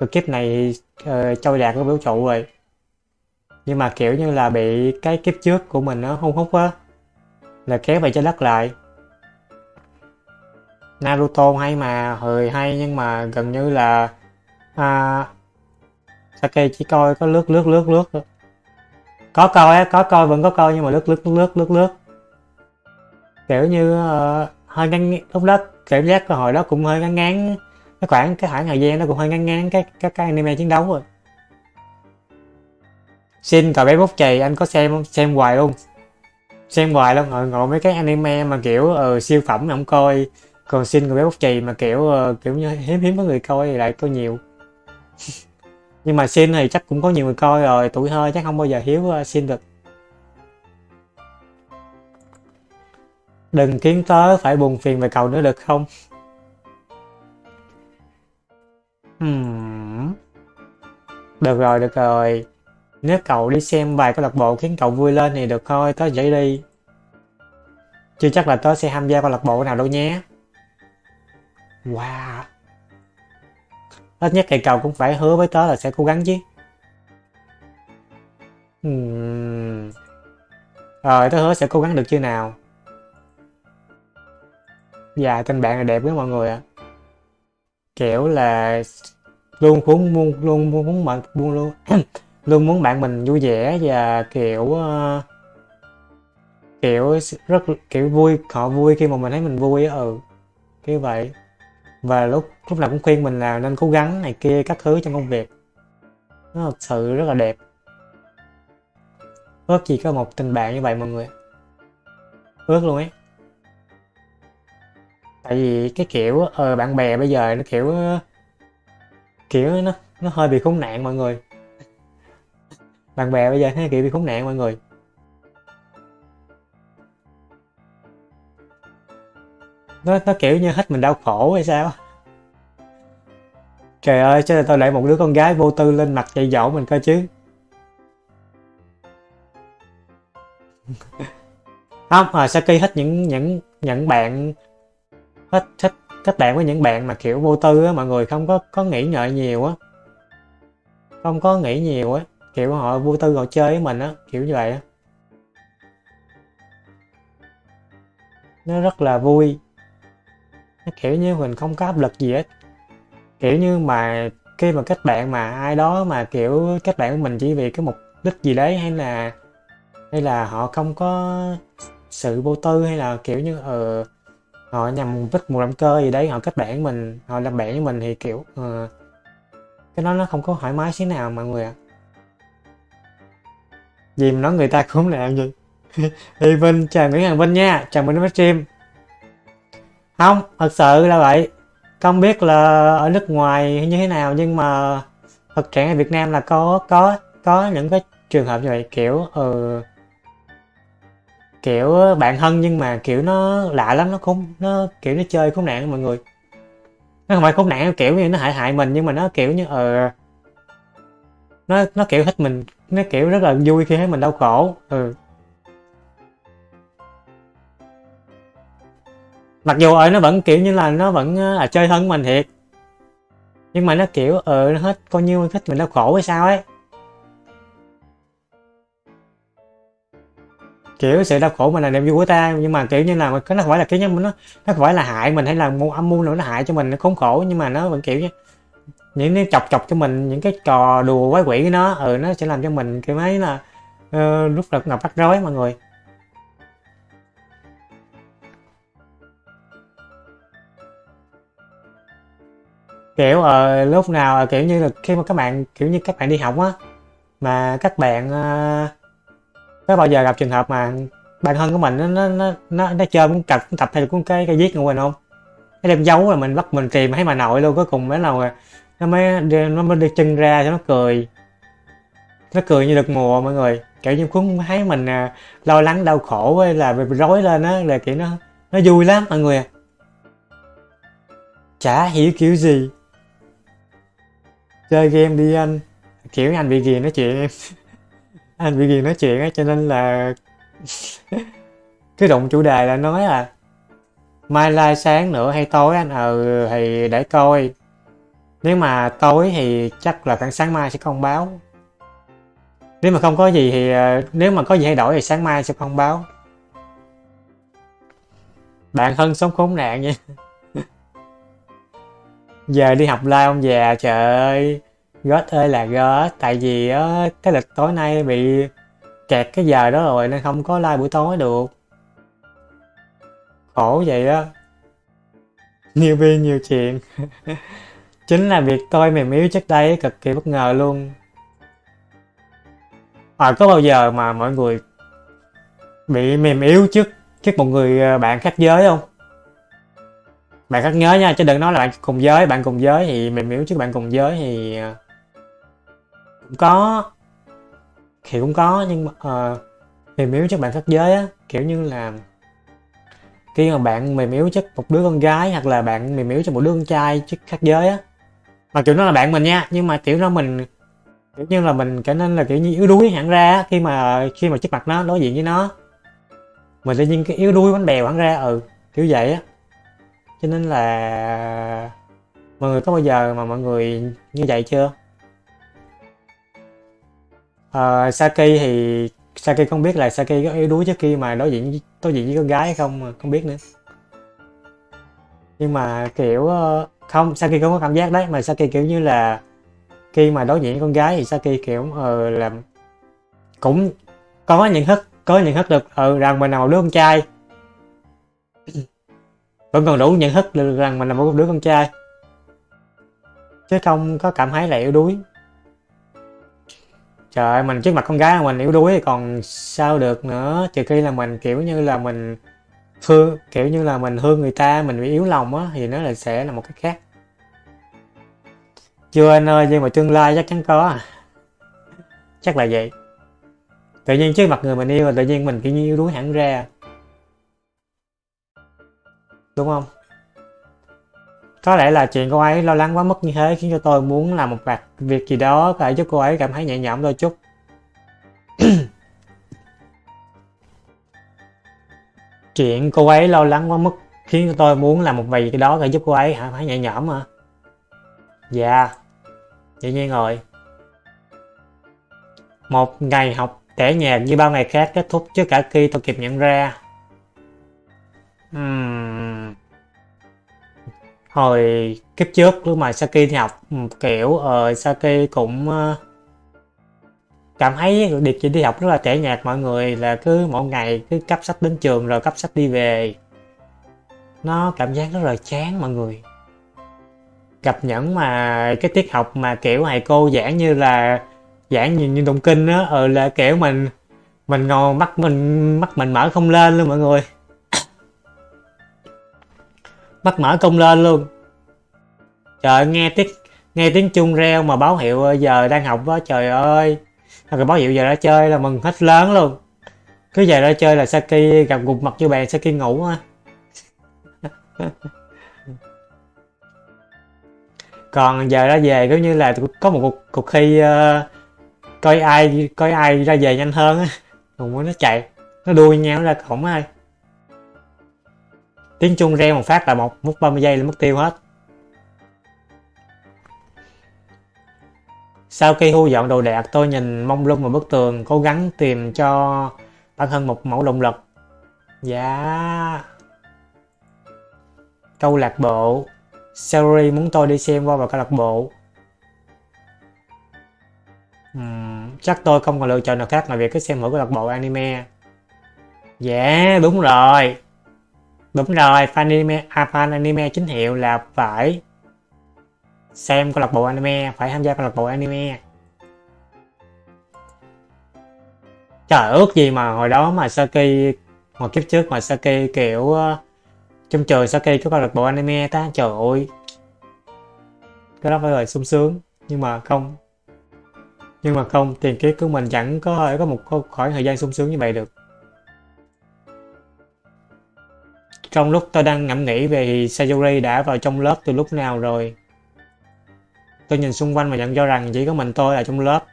cái kiếp này uh, trôi đạt ở vũ trụ rồi. Nhưng mà kiểu như là bị cái kiếp trước của mình nó hung hút á là kéo về trái đất lại. Naruto hay mà hơi hay nhưng mà gần như là à, Sake chỉ coi có lướt lướt lướt lướt có coi á có coi vẫn có coi nhưng mà lướt lướt lướt lướt lướt kiểu như uh, hơi ngắn lúc đó cảm giác cơ hội đó cũng hơi ngắn ngán cái khoảng cái khoảng thời gian nó cũng hơi ngắn ngán cái các cái anime chiến đấu rồi. Xin cậu bé bút chì anh có xem xem hoài luôn. Xem hoài luôn ngồi ngồi mấy cái anime mà kiểu uh, siêu phẩm không coi. Còn xin cậu bé bút chì mà kiểu uh, kiểu như hiếm hiếm có người coi thì lại coi nhiều. nhưng mà xin thì chắc cũng có nhiều người coi rồi tuổi hơi chắc không bao giờ hiếu xin ờ, được Đừng khiến tớ phải buồn phiền về cậu nữa được không? Hmm. Được rồi, được rồi. Nếu cậu đi xem vài câu lạc bộ khiến cậu vui lên thì được thôi, tớ dậy đi. Chưa chắc là tớ sẽ tham gia câu lạc bộ nào đâu nhé. Wow. Ít nhất cây cầu cũng phải hứa với tớ là sẽ cố gắng chứ. Hmm. Rồi, tớ hứa sẽ cố gắng được chưa nào? Dạ, tên bạn là đẹp với mọi người ạ. Kiểu là luôn muốn luôn luôn muốn muốn bạn luôn luôn luôn muốn bạn mình vui vẻ và kiểu uh, kiểu rất kiểu vui họ vui khi mà mình thấy mình vui á ừ kiểu vậy và lúc lúc nào cũng khuyên mình là nên cố gắng này kia, các thứ trong công việc. Nó thật sự rất là đẹp. Ước gì có một tình bạn như vậy mọi người. Ước luôn ấy. Tại vì cái kiểu ờ bạn bè bây giờ nó kiểu kiểu nó nó hơi bị khốn nạn mọi người. Bạn bè bây giờ thấy kiểu bị khốn nạn mọi người. Nó nó kiểu như hết mình đau khổ hay sao? Trời ơi chứ là tôi lại một đứa con gái vô tư lên mặt dạy dỗ mình coi chứ. Không à Saki hết những những những bạn, hết thích kết bạn với những bạn mà kiểu vô tư á, mọi người không có có nghĩ ngợi nhiều á. Không có nghĩ nhiều á, kiểu họ vô tư họ chơi với mình á, kiểu như vậy á. Nó rất là vui kiểu như mình không có áp lực gì hết. Kiểu như mà khi mà kết bạn mà ai đó mà kiểu kết bạn của mình chỉ vì cái mục đích gì đấy hay là hay là họ không có sự vô tư hay là kiểu như ờ uh, họ nhằm mục đích một động cơ gì đấy họ kết bạn với mình họ làm bạn với mình thì kiểu uh, cái đó nó không có thoải mái xíu nào mọi người ạ. Gì mà nói người ta cũng làm gì Hi Vinh chào Nguyễn Hằng Vinh nha chào mừng đến với stream không thật sự là vậy. Không biết là ở nước ngoài như thế nào nhưng mà thực trạng ở Việt Nam là có có có những cái trường hợp như vậy kiểu ừ, kiểu bạn thân nhưng mà kiểu nó lạ lắm nó không nó kiểu nó chơi khốn nạn mọi người. Nó không phải khốn nạn kiểu như nó hại hại mình nhưng mà nó kiểu như ờ nó nó kiểu thích mình nó kiểu rất là vui khi thấy mình đau khổ ừ. Mặc dù ở nó vẫn kiểu như là nó vẫn là chơi thân mình thiệt. Nhưng mà nó kiểu ờ nó hết coi như thích mình đau khổ hay sao ấy. Kiểu sự đau khổ mình là niềm vui của ta nhưng mà kiểu như là cái nó không phải là cái nhân nó nó không phải là hại mình hay là một âm mưu nào nó hại cho mình nó khốn khổ nhưng mà nó vẫn kiểu như những cái chọc chọc cho mình những cái trò đùa quái quỷ của nó ừ nó sẽ làm cho mình kiểu mấy là uh, lúc là ngập rắc rối mọi người. Kiểu uh, lúc nào kiểu như là khi mà các bạn kiểu như các bạn đi học á mà các bạn uh, có bao giờ gặp trường hợp mà bạn thân của mình nó nó nó nó, nó chơi cũng cặp tập hay là cũng cái cái viết của mình không? Nó đem giấu là mình bắt mình tìm thấy mà nội luôn cuối cùng mới là nó mới nó mới đi chân ra cho nó cười. Nó cười như được mùa mọi người. Kiểu như cũng thấy mình à, lo lắng đau khổ hay là bị rối lên á là kiểu nó nó vui lắm mọi người chả hiểu kiểu gì chơi game đi anh. Kiểu anh bị ghiền nói chuyện. Em anh bị ghiền nói chuyện á, cho nên là cái động chủ đề là nói là mai lai sáng nữa hay tối anh? Ờ thì để coi. Nếu mà tối thì chắc là khoảng sáng mai sẽ không báo. Nếu mà không có gì thì ờ, nếu mà có gì thay đổi thì sáng mai sẽ không báo. Bạn thân sống khốn nạn nha giờ đi học live ông già trời ơi gót ơi là gót tại vì á cái lịch tối nay bị kẹt cái giờ đó rồi nên không có live buổi tối được. Khổ vậy á. Nhiều viên nhiều chuyện. Chính là việc tôi mềm yếu trước đây cực kỳ bất ngờ luôn. À, có bao giờ mà mọi người bị mềm yếu trước trước một người à, bạn khác giới không? Bạn khác nhớ nha chứ đừng nói là bạn cùng giới bạn cùng giới thì mềm yếu chứ bạn cùng giới thì ờ, cũng có thì cũng có nhưng mà uh, mềm yếu chất bạn khác giới á kiểu như là khi mà bạn mềm yếu chất một đứa con gái hoặc là bạn mềm yếu cho một đứa con trai chứ khác giới á mà kiểu nó là bạn mình nha nhưng mà kiểu nó mình kiểu như là mình trở nên là kiểu như yếu đuối hẳn ra khi mà khi mà trước mặt nó đối diện với nó. Mình tự nhiên cái yếu đuối bánh bèo hẳn ra ừ kiểu vậy á cho nên là mọi người có bao giờ mà mọi người như vậy chưa? À, Saki thì Saki không biết là Saki có yếu đuối trước khi mà đối diện đối diện với con gái hay không không biết nữa. Nhưng mà kiểu ờ, không Saki không có cảm giác đấy mà Saki kiểu như là khi mà đối diện với con gái thì Saki kiểu uh, làm cũng có nhận thức có nhận thức được ừ, ờ, rằng mình là một đứa con trai vẫn còn đủ nhận thức rằng mình là một đứa con trai. Chứ không có cảm thấy là yếu đuối. Trời ơi, mình trước mặt con gái mình yếu đuối thì còn sao được nữa. Trừ khi là mình kiểu như là mình thương, kiểu như là mình thương người ta, mình bị yếu lòng á, thì nó là sẽ là một cái khác. Chưa anh ơi, nhưng mà tương lai chắc chắn có à. chắc là vậy. Tự nhiên trước mặt người mình yêu là tự nhiên mình kiểu như yếu đuối hẳn ra đúng không? Có lẽ là chuyện cô ấy lo lắng quá mức như thế khiến cho tôi muốn làm một vài việc gì đó có thể giúp cô ấy cảm thấy nhẹ nhõm đôi chút. Chuyện cô ấy lo lắng quá mức khiến cho tôi muốn làm một vài cái đó để giúp cô ấy cảm thấy nhẹ nhõm mà dạ dĩ nhiên rồi. Một ngày học tẻ nhạc như bao ngày khác kết thúc trước cả khi tôi kịp nhận ra uhm hồi kiếp trước lúc mà Saki đi học kiểu uh, Saki cũng uh, cảm thấy việc chỉ đi học rất là tẻ nhạt mọi người là cứ mỗi ngày cứ cấp sách đến trường rồi cấp sách đi về. Nó cảm giác rất là chán mọi người. Gặp những mà cái tiết học mà kiểu thầy cô giảng như là giảng như, như động kinh á ờ là kiểu mình mình ngồi mắt mình mắt mình mở không lên luôn mọi người bắt mở công lên luôn. Trời nghe tiếng nghe tiếng chuông reo mà báo hiệu ờ, giờ đang học đó trời ơi. Rồi báo hiệu giờ ra chơi là mừng hết lớn luôn. Cứ giờ ra chơi là Saki gặp gục mặt vô bàn Saki ngủ á. Còn giờ ra về giống như là có một cuộc, cuộc thi uh, coi ai coi ai ra về nhanh hơn á. Cùng nó chạy nó đuôi nhau ra cổng ai tiếng chuông reo một phát là một mất 30 giây là mất tiêu hết Sau khi thu dọn đồ đạc, tôi nhìn mông lung vào bức tường, cố gắng tìm cho bản thân một mẫu động lực. Dạ. Câu lạc bộ. Salary muốn tôi đi xem qua vào câu lạc bộ. uhm, chắc tôi không còn lựa chọn nào khác ngoài việc cứ xem mỗi câu lạc bộ anime. Dạ, đúng rồi. Đúng rồi, fan anime, à, fan anime chính hiệu là phải xem câu lạc bộ anime, phải tham gia câu lạc bộ anime. Trời ước gì mà hồi đó mà Saki, hồi kiếp trước mà Saki kiểu trong trường Saki có câu lạc bộ anime ta, trời ơi. Cái đó phải là sung sướng, nhưng mà không. Nhưng mà không, tiền kiếp của mình chẳng có thể có một khoảng thời gian sung sướng như vậy được. Trong lúc tôi đang ngẫm nghĩ về thì Sayuri đã vào trong lớp từ lúc nào rồi. Tôi nhìn xung quanh và nhận ra rằng chỉ có mình tôi ở trong lớp.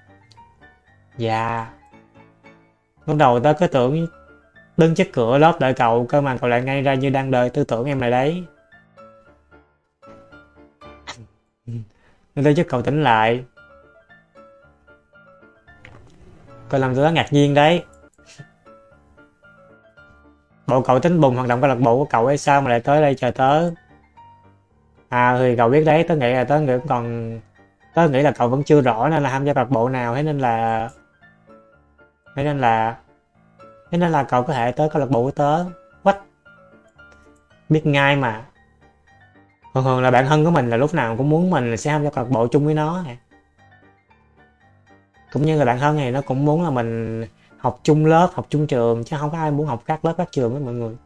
Dạ. Lúc đầu tôi cứ tưởng đứng trước cửa lớp đợi cậu, cơ mà cậu lại ngay ra như đang đợi tư tưởng em lại đấy. Nên tôi giúp cậu tỉnh lại. Cậu làm tôi đó ngạc nhiên đấy. Bộ cậu tính bùng hoạt động câu lạc bộ của cậu hay sao mà lại tới đây chờ tớ? À thì cậu biết đấy, tớ nghĩ là tớ nghĩ còn tớ nghĩ là cậu vẫn chưa rõ nên là tham gia câu lạc bộ nào thế nên là thế nên là thế nên là cậu có thể tới câu lạc bộ của tớ. quách Biết ngay mà. Thường thường là bạn thân của mình là lúc nào cũng muốn mình sẽ tham gia câu lạc bộ chung với nó. Cũng như là bạn thân này nó cũng muốn là mình học chung lớp, học chung trường, chứ không có ai muốn học khác lớp khác trường với mọi người.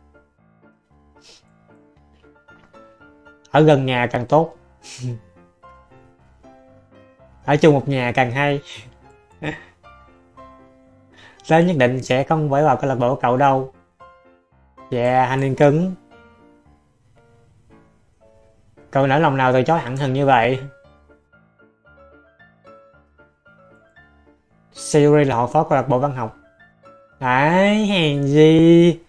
Ở gần nhà càng tốt. Ở chung một nhà càng hay. Sẽ nhất định sẽ không phải vào câu lạc bộ cậu đâu. Dạ anh yên cứng cậu nỡ lòng nào từ chối hẳn hừng như vậy? Siri là hội phó câu lạc bộ văn học. Đấy, hèn gì?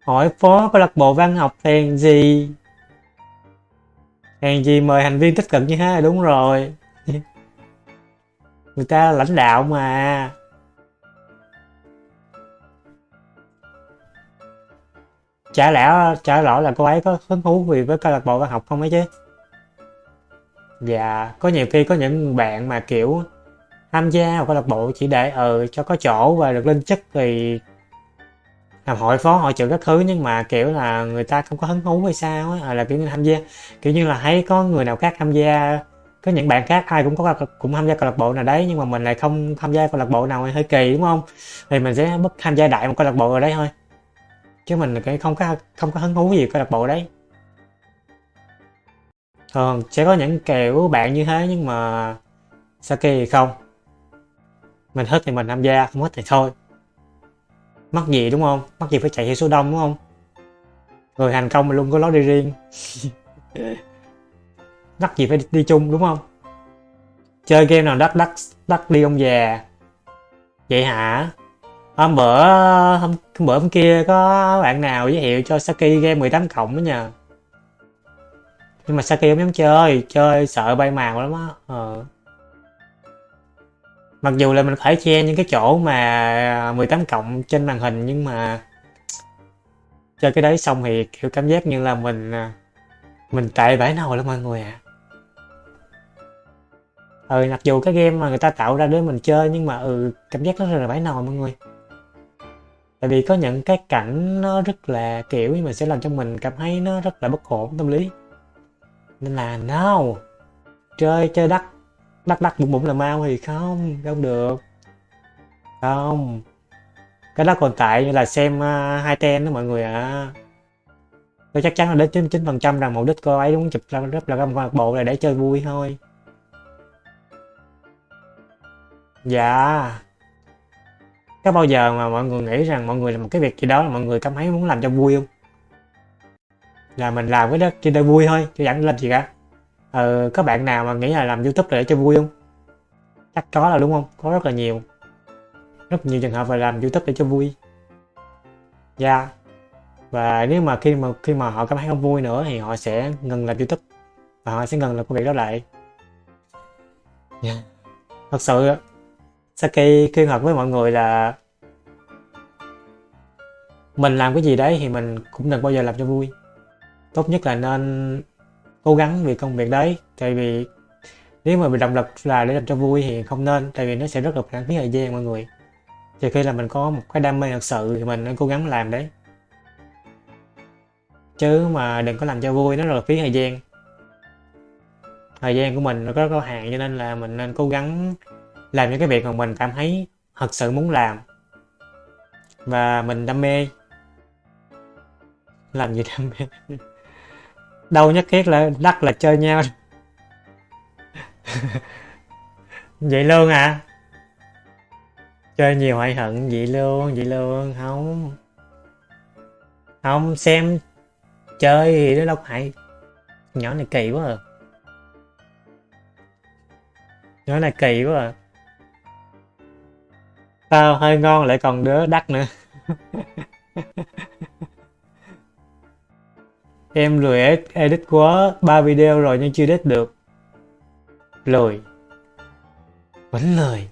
Hỏi phó câu lạc bộ văn học hèn gì? Hèn gì mời thành viên tích cực như thế đúng rồi. Người ta là lãnh đạo mà. Chả lẽ chả rõ là cô ấy có hứng thú vì với câu lạc bộ văn học không ấy chứ? Dạ, có nhiều khi có những bạn mà kiểu tham gia vào câu lạc bộ chỉ để ừ cho có chỗ và được lên chức thì làm hội phó, hội trưởng các thứ, nhưng mà, kiểu là, người ta không có hứng thú hay sao á à, là kiểu như tham gia. Kiểu như là thấy có người nào khác tham gia, có những bạn khác ai cũng có cũng tham gia câu lạc bộ nào đấy, nhưng mà mình lại không tham gia câu lạc bộ nào hơi kỳ, đúng không? Thì mình sẽ bất tham gia đại một câu lạc bộ ở đấy thôi. Chứ mình cái không có không có hứng thú gì câu lạc bộ đấy. Thường sẽ có những kiểu bạn như thế nhưng mà Saki thì không? Mình thích thì mình tham gia không thích thì thôi. Mắc gì đúng không? Mắc gì phải chạy theo số đông đúng không? Người thành công mà luôn có lối đi riêng. Mắc gì phải đi, đi chung đúng không? Chơi game nào đắt đắt đắt đi ông già. Vậy hả? Hôm bữa hôm, hôm bữa hôm kia có bạn nào giới thiệu cho Saki game 18 cộng đó nha nhưng mà Saki không dám chơi chơi sợ bay màu lắm á. Ờ mặc dù là mình phải che những cái chỗ mà 18 cộng trên màn hình, nhưng mà chơi cái đấy xong thì kiểu cảm giác như là mình à, mình tệ bãi nào lắm mọi người ạ. À. ừ mặc dù cái game mà người ta tạo ra để mình chơi nhưng mà ừ cảm giác nó rất là bãi nồi mọi người. Tại vì có những cái cảnh nó rất là kiểu mà sẽ làm cho mình cảm thấy nó rất là bất ổn tâm lý. Nên là, no, chơi chơi đắt đắc đắc bụng bụng là mau thì không không được. Không. Cái đó còn tại như là xem uh, hai ten đó mọi người ạ. À. tôi chắc chắn là đến 99 phần trăm rằng mục đích cô ấy muốn chụp ra rất là câu lạc bộ là để chơi vui thôi. Dạ. Có bao giờ mà mọi người nghĩ rằng mọi người làm một cái việc gì đó là mọi người cảm thấy muốn làm cho vui không? Là mình làm cái đó chỉ để vui thôi chứ chẳng làm gì cả ờ, có bạn nào mà nghĩ là làm youtube để cho vui không chắc có là đúng không có rất là nhiều rất nhiều trường hợp là làm youtube để cho vui dạ yeah. và nếu mà khi mà khi mà họ cảm thấy không vui nữa thì họ sẽ ngừng làm youtube và họ sẽ ngừng làm công việc đó lại yeah. Dạ. thật sự Saki khuyên thật với mọi người là mình làm cái gì đấy thì mình cũng đừng bao giờ làm cho vui tốt nhất là nên cố gắng vì công việc đấy, tại vì nếu mà bị động lực là để làm cho vui thì không nên, tại vì nó sẽ rất là lãng phí thời gian mọi người. Trừ khi là mình có một cái đam mê thật sự thì mình nên cố gắng làm đấy. Chứ mà đừng có làm cho vui, nó rất là phí thời gian. Thời gian của mình nó rất có hạn cho nên là mình nên cố gắng làm những cái việc mà mình cảm thấy thật sự muốn làm. Và mình đam mê. Làm gì đam mê? Đâu nhất thiết là đắt là chơi nhau. Vậy luôn à? Chơi nhiều hoại hận? Vậy luôn vậy luôn. Không. Không, xem chơi thì nó đâu phải nhỏ này kỳ quá à. Nhỏ này kỳ quá à. Tao hơi ngon lại còn đứa đắt nữa. em lười edit quá ba video rồi nhưng chưa edit được. Lười. Vẫn lười.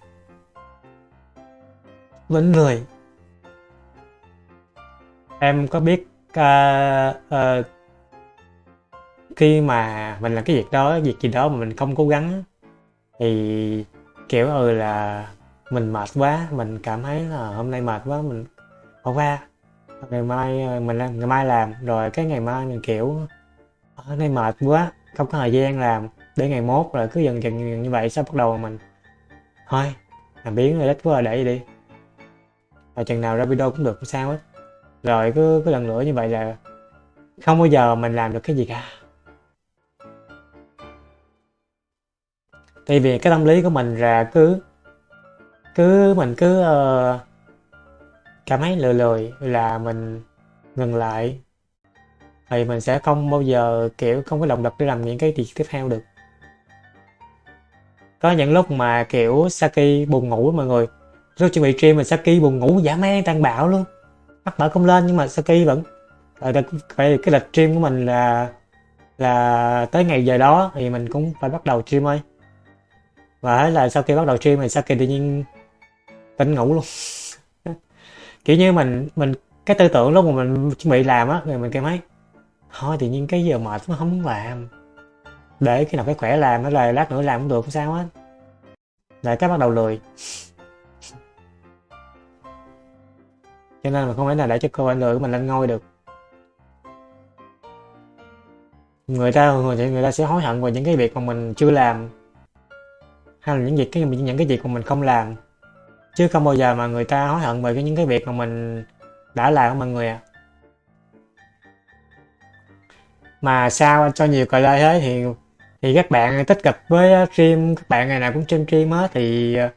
Vẫn lười. Em có biết uh, uh, khi mà mình làm cái việc đó việc gì đó mà mình không cố gắng thì kiểu ừ là mình mệt quá mình cảm thấy là hôm nay mệt quá mình bỏ qua ngày mai ờ, mình làm ngày mai làm. Rồi cái ngày mai mình kiểu ờ, ở đây mệt quá không có thời gian làm. Để ngày mốt rồi cứ dần dần, dần như vậy sao bắt đầu mình thôi làm biến rồi đất quá để đi. Và chừng nào ra video cũng được sao hết. Rồi cứ cứ lần nữa như vậy là không bao giờ mình làm được cái gì cả. Tại vì cái tâm lý của mình là cứ cứ mình cứ uh, cảm thấy lười lười là mình ngừng lại. Thì mình sẽ không bao giờ, kiểu, không có động lực để làm những cái việc tiếp theo được. Có những lúc mà, kiểu, Saki buồn ngủ mọi người. Lúc chuẩn bị stream mà Saki buồn ngủ, giả man tan bạo luôn. Mắt mở không lên nhưng mà Saki vẫn ờ, phải, cái lịch stream của mình là là tới ngày giờ đó thì mình cũng phải bắt đầu stream thôi. Và là sau khi bắt đầu stream thì Saki tự nhiên tỉnh ngủ luôn kiểu như mình mình cái tư tưởng lúc mà mình chuẩn bị làm á rồi mình cảm thấy thôi tự nhiên cái giờ mệt nó không muốn làm. Để khi nào cái khỏe làm nó là lát nữa làm cũng được không sao hết. Lại cái bắt đầu lười. Cho nên mình không thể nào để cho cơ quan lười của mình lên ngôi được. Người ta người, người ta sẽ hối hận về những cái việc mà mình chưa làm hay là những việc cái những cái việc mà mình không làm chứ không bao giờ mà người ta hối hận về cái những cái việc mà mình đã làm mọi người à mà sao cho nhiều cờ lê thế thì thì các bạn tích cực với uh, stream các bạn ngày nào cũng stream stream á thì uh,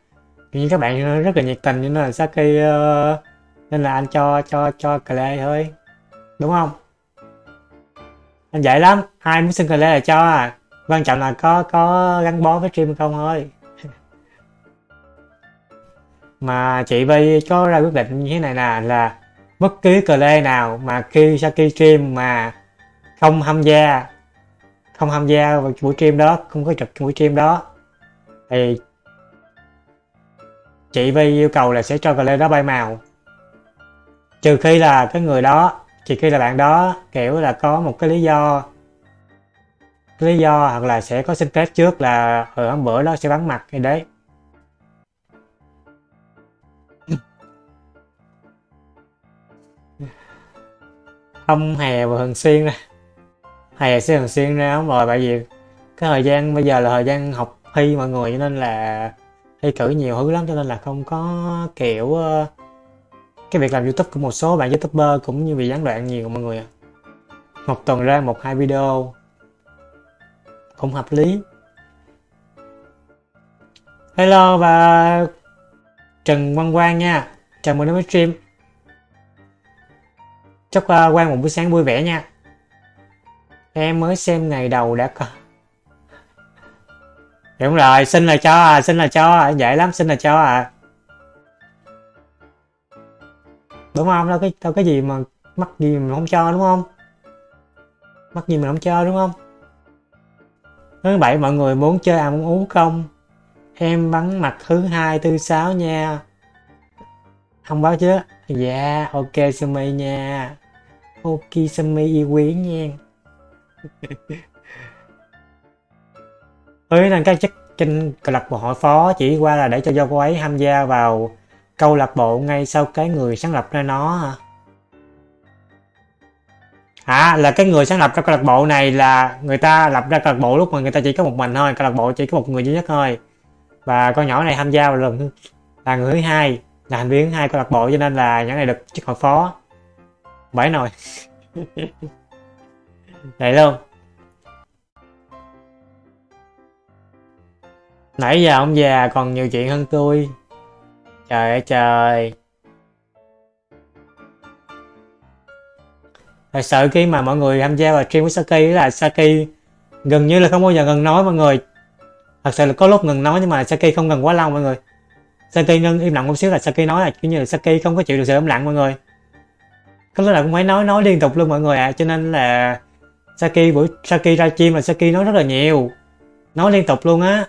như các bạn rất là nhiệt tình nên là Saki uh, nên là anh cho cho cho lê thôi. Đúng không? Anh dễ lắm ai muốn xin lê là cho à. Quan trọng là có có gắn bó với stream không thôi mà chị Vy có ra quyết định như thế này nè, là bất cứ cờ lê nào mà khi Saki stream mà không tham gia, không tham gia vào buổi stream đó, không có trực buổi stream đó, thì chị Vi yêu cầu là sẽ cho cờ lê đó bay màu. Trừ khi là cái người đó, trừ khi là bạn đó, kiểu là có một cái lý do, cái lý do hoặc là sẽ có xin phép trước là ở hôm bữa đó sẽ bắn mặt, thì đấy. Không hè và thường xuyên ra hè sẽ thường xuyên ra không rồi bởi vì cái thời gian bây giờ là thời gian học thi mọi người, cho nên là thi cử nhiều thứ lắm, cho nên là không có kiểu ờ, cái việc làm youtube của một số bạn youtuber cũng như bị gián đoạn nhiều mọi người ạ. Một tuần ra một hai video cũng hợp lý. Hello và trần văn quang nha. Chào mừng đến với stream chúc ờ, uh, quang một buổi sáng vui vẻ nha. Em mới xem ngày đầu đã có. Đúng rồi xin là cho à xin là cho à dễ lắm xin là cho. À đúng không? Đâu cái đâu cái gì mà mắc gì mình không cho đúng không? Mắc gì mình không cho đúng không? Thứ bảy mọi người muốn chơi ăn muốn uống không? Em bắn mặt thứ hai thứ sáu nha. Không báo chứ dạ ok, sumi nha. Ok, sumi yêu quý nha. Ừ nên các chức kinh câu lạc bộ hội phó chỉ qua là để cho do cô ấy tham gia vào câu lạc bộ ngay sau cái người sáng lập ra nó hả? À là cái người sáng lập ra câu lạc bộ này là người ta lập ra câu lạc bộ lúc mà người ta chỉ có một mình thôi, câu lạc bộ chỉ có một người duy nhất thôi. Và con nhỏ này tham gia vào lần là người thứ hai là thành viên hai câu lạc bộ cho nên là nhãn này được chức hội phó. Bảy nồi. Vậy luôn. Nãy giờ ông già còn nhiều chuyện hơn tôi. Trời ơi, trời. Thật sự khi mà mọi người tham gia vào stream của Saki là Saki gần như là không bao giờ ngừng nói mọi người. Thật sự là có lúc ngừng nói nhưng mà Saki không ngừng quá lâu mọi người. Saki ngưng im lặng một xíu là Saki nói là, kiểu như là Saki không có chịu được sự im lặng mọi người. Có lúc là cũng phải nói nói liên tục luôn mọi người ạ à. cho nên là Saki buổi, Saki ra chim là Saki nói rất là nhiều. Nói liên tục luôn á.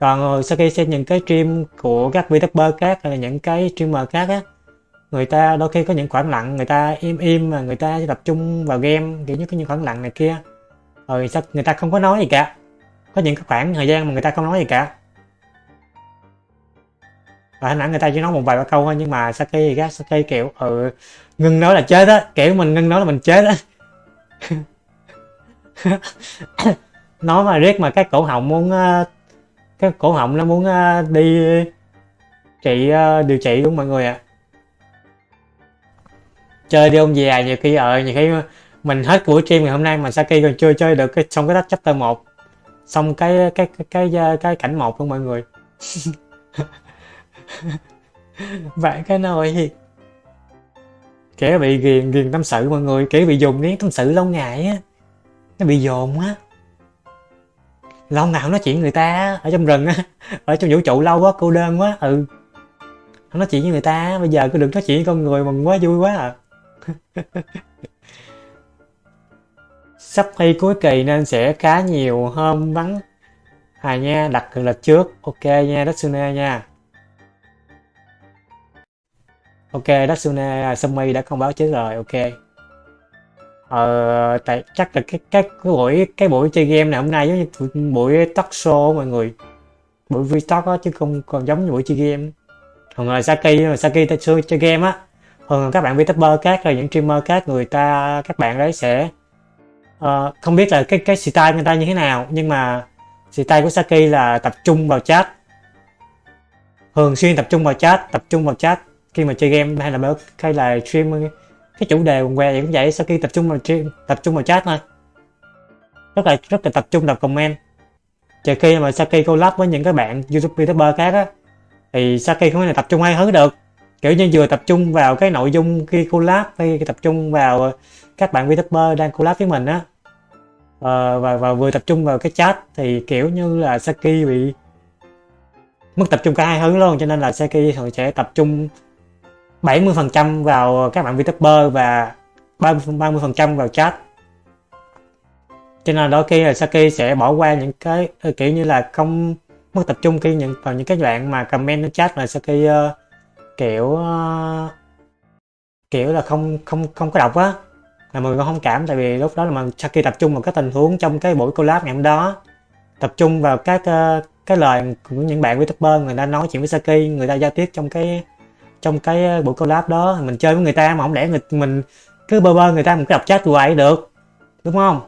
Còn ờ, Saki xem những cái stream của các VTuber khác hay là những cái streamer khác á, người ta đôi khi có những khoảng lặng, người ta im im mà người ta tập trung vào game, kiểu như có những khoảng lặng này kia. Rồi sao người ta không có nói gì cả. Có những cái khoảng thời gian mà người ta không nói gì cả và hình ảnh người ta chỉ nói một vài ba câu thôi nhưng mà Saki thì khác Saki kiểu ừ ngưng nói là chết á kiểu mình ngưng nói là mình chết á. Nói mà riết mà cái cổ họng muốn ờ, cái cổ họng nó muốn ờ, đi trị ờ, điều trị đúng mọi người ạ? À. chơi đi ông già nhiều khi ở nhiều khi mình hết buổi stream ngày hôm nay mà Saki còn chưa chơi được cái xong cái chapter 1 xong cái cái cái, cái, cái cảnh một luôn mọi người. vậy cái nồi kẻ bị ghiền ghiền tâm sự mọi người kẻ bị dùng nén tâm sự lâu ngày á. Nó bị dồn á lâu nào nói chuyện người ta ở trong rừng á, ở trong vũ trụ lâu quá, cô đơn quá ừ. Không nói chuyện với người ta bây giờ cứ được nói chuyện với con người mừng quá vui quá à. Sắp thi cuối kỳ nên sẽ khá nhiều hôm vắng. À nha, đặt lịch trước. Ok nha đất nha ok Datsune Sumi đã không báo trước rồi ok. Ờ tại chắc là cái cái cái buổi cái buổi chơi game này hôm nay giống như buổi talk show mọi người. Buổi v á chứ không còn giống như buổi chơi game. Thường là Saki mà Saki ta xưa chơi game á. Thường các bạn VTuber khác rồi những streamer khác người ta các bạn đấy sẽ uh, không biết là cái cái style người ta như thế nào nhưng mà style của Saki là tập trung vào chat. Thường xuyên tập trung vào chat tập trung vào chat khi mà chơi game hay là hay là stream cái chủ đề quần què cũng vậy sau khi tập trung vào stream tập trung vào chat thôi. Rất là rất là tập trung đọc comment. Trừ khi mà Saki collab với những cái bạn youtube youtuber khác á thì Saki không thể tập trung hai thứ được. Kiểu như vừa tập trung vào cái nội dung khi collab hay tập trung vào các bạn youtuber đang collab với mình á. Ờ, và, và vừa tập trung vào cái chat thì kiểu như là Saki bị mất tập trung cả hai hướng luôn cho nên là Saki thường sẽ tập trung 70% vào các bạn VTuber và 30% vào chat. Cho nên đôi khi là Saki sẽ bỏ qua những cái ờ, kiểu như là không mất tập trung khi những vào những cái đoạn mà comment nó mà Saki uh, kiểu uh, kiểu là không không không có đọc á là mọi người không cảm. Tại vì lúc đó là mà Saki tập trung vào cái tình huống trong cái buổi collab ngày hôm đó tập trung vào các uh, cái lời của những bạn VTuber người ta nói chuyện với Saki người ta giao tiếp trong cái trong cái ờ, buổi collab đó mình chơi với người ta mà không lẽ người mình cứ bơ bơ người ta một cái đọc chat hoài được đúng không?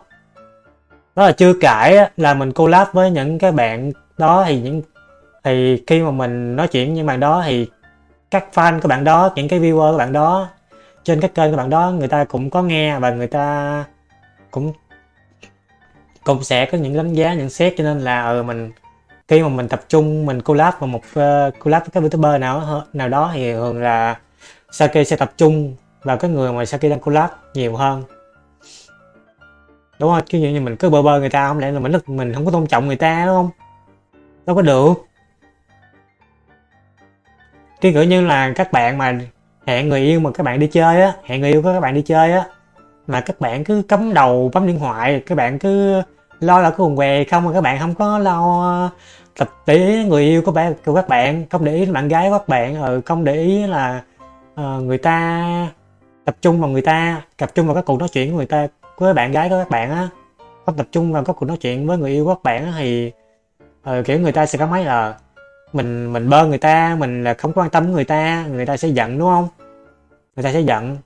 Đó là chưa kể là mình collab với những cái bạn đó thì những thì khi mà mình nói chuyện với những bạn đó thì các fan của bạn đó những cái viewer của bạn đó trên các kênh của bạn đó người ta cũng có nghe và người ta cũng cũng sẽ có những đánh giá nhận xét cho nên là ừ, mình khi mà mình tập trung mình collab vào một uh, collab với các youtuber nào nào đó thì thường là Saki sẽ tập trung vào cái người mà Saki đang collab nhiều hơn. Đúng không chứ như mình cứ bơ bơ người ta không lẽ là mình mình không có tôn trọng người ta đúng không? Đâu có được. Cái kiểu như là các bạn mà hẹn người yêu mà các bạn đi chơi á hẹn người yêu của các bạn đi chơi á mà các bạn cứ cắm đầu bấm điện thoại các bạn cứ lo là cái quần què không mà các bạn không có lo tập để người yêu của bạn của các bạn không để ý bạn gái của các bạn ừ, không để ý là uh, người ta tập trung vào người ta tập trung vào các cuộc nói chuyện của người ta với bạn gái của các bạn á. Không tập trung vào các cuộc nói chuyện với người yêu của các bạn á, thì uh, kiểu người ta sẽ cảm thấy là mình mình bơ người ta mình là không quan tâm người ta người ta sẽ giận đúng không? Người ta sẽ giận.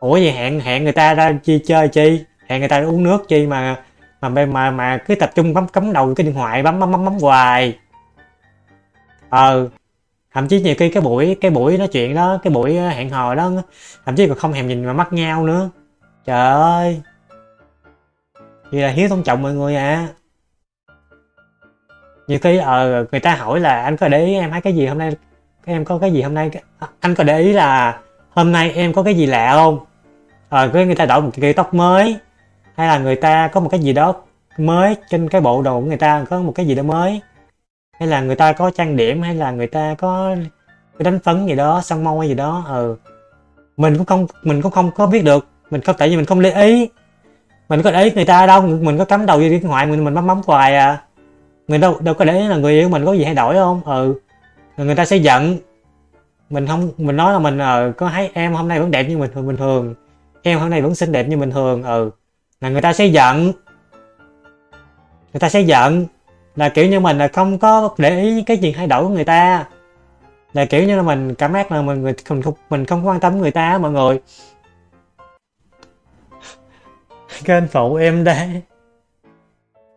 Ủa vậy hẹn hẹn người ta ra chi chơi chi? Hẹn người ta uống nước chi mà mà mà mà, mà cứ tập trung bấm cắm đầu cái điện thoại bấm bấm bấm bấm hoài. Ờ thậm chí nhiều khi cái buổi cái buổi nói chuyện đó cái buổi ờ, hẹn hò đó thậm chí còn không thèm nhìn vào mắt nhau nữa. Trời ơi! Vậy là hiếu tôn trọng mọi người à nhiều khi ờ người ta hỏi là anh có để ý em thấy cái gì hôm nay? Em có cái gì hôm nay? Anh có để ý là hôm nay em có cái gì lạ không? Ờ cái người ta đổi một cái tóc mới hay là người ta có một cái gì đó mới trên cái bộ đồ của người ta, có một cái gì đó mới? Hay là người ta có trang điểm, hay là người ta có cái đánh phấn gì đó, son môi gì đó? Ừ. Mình cũng không, mình cũng không có biết được. Mình không tại vì mình không để ý. Mình có để ý người ta đâu, mình có cắm đầu vô điện thoại, mình mình bấm bấm hoài à. Người đâu đâu có để ý là người yêu mình có gì thay đổi không? Ừ. Rồi người ta sẽ giận. Mình không, mình nói là mình ờ có thấy em hôm nay vẫn đẹp như bình thường bình thường. Em hôm nay vẫn xinh đẹp như bình thường. Ừ là người ta sẽ giận. Người ta sẽ giận là kiểu như mình là không có để ý cái chuyện thay đổi của người ta. Là kiểu như là mình cảm giác là mình người mình không mình không quan tâm người ta, mọi người. Kênh phụ em đây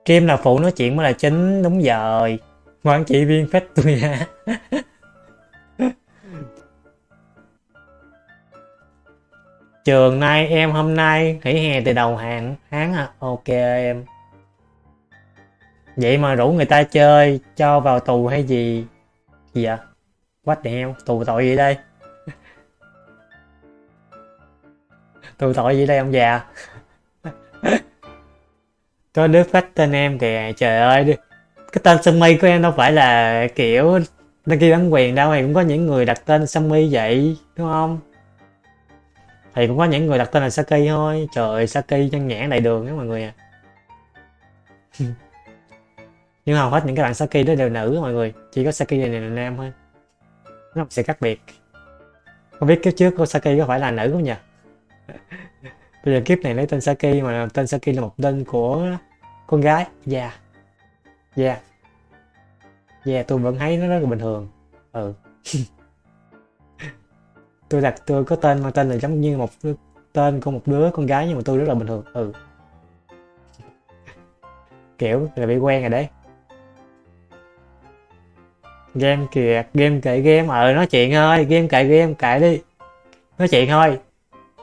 Kim là phụ nói chuyện mới là chính, đúng rồi. Ngoan chị viên phép tôi nha Trường nay, em hôm nay, nghỉ hè từ đầu hạn tháng à? Ok, em. Vậy mà rủ người ta chơi, cho vào tù hay gì? Gì vậy? Quách đèo tù tội gì đây? Tù tội gì đây ông già? Có đứa phát tên em kìa, Trời ơi Cái tên Sammy của em đâu phải là kiểu Đăng ký bản quyền đâu Thì cũng có những người đặt tên Sammy vậy, Đúng không? Thì cũng có những người đặt tên là Saki thôi. Trời ơi, Saki chân nhãn đầy đường đó mọi người à nhưng hầu hết những cái bạn Saki đó đều nữ mọi người. Chỉ có Saki này là nam thôi. Nó sẽ khác biệt. Không biết kiếp trước của Saki có phải là nữ không nhỉ? Bây giờ kiếp này lấy tên Saki mà tên Saki là một tên của con gái. Dạ. Yeah. dạ. Yeah. dạ yeah, tôi vẫn thấy nó rất là bình thường. Ừ. tôi đặt tôi có tên mang tên là giống như một tên của một đứa con gái nhưng mà tôi rất là bình thường. Ừ. Kiểu là bị quen rồi đấy. Game kìa game kệ game. Ờ nói chuyện thôi game kệ game kệ đi. Nói chuyện thôi.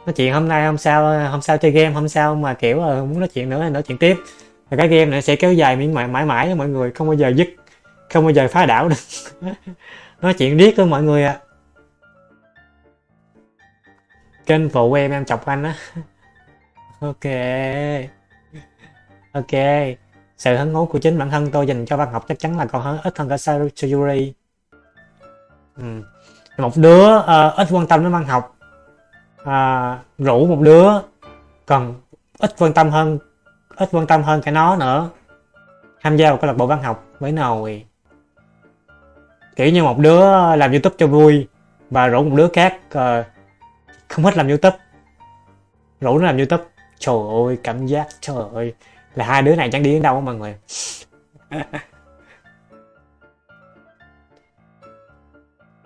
Nói chuyện hôm nay hôm sau hôm sau chơi game hôm sau mà kiểu ờ, muốn nói chuyện nữa thì nói chuyện tiếp. Và cái game này sẽ kéo dài miễn mãi mãi mãi mọi người không bao giờ dứt không bao giờ phá đảo được. Nói chuyện riết với mọi người ạ. à kênh phụ em em chọc anh á. Ok. Ok. Sự hứng thú của chính bản thân tôi dành cho văn học chắc chắn là còn hơn ít hơn cả Sayuri ừ. một đứa uh, ít quan tâm đến văn học. Uh, rủ một đứa còn ít quan tâm hơn ít quan tâm hơn cả nó nữa. Tham gia vào câu lạc bộ văn học với nồi. Kiểu như một đứa làm youtube cho vui và rủ một đứa khác uh, không hết làm youtube. Rủ nó làm youtube. Trời ơi cảm giác trời ơi. Là hai đứa này chẳng đi đến đâu mọi người.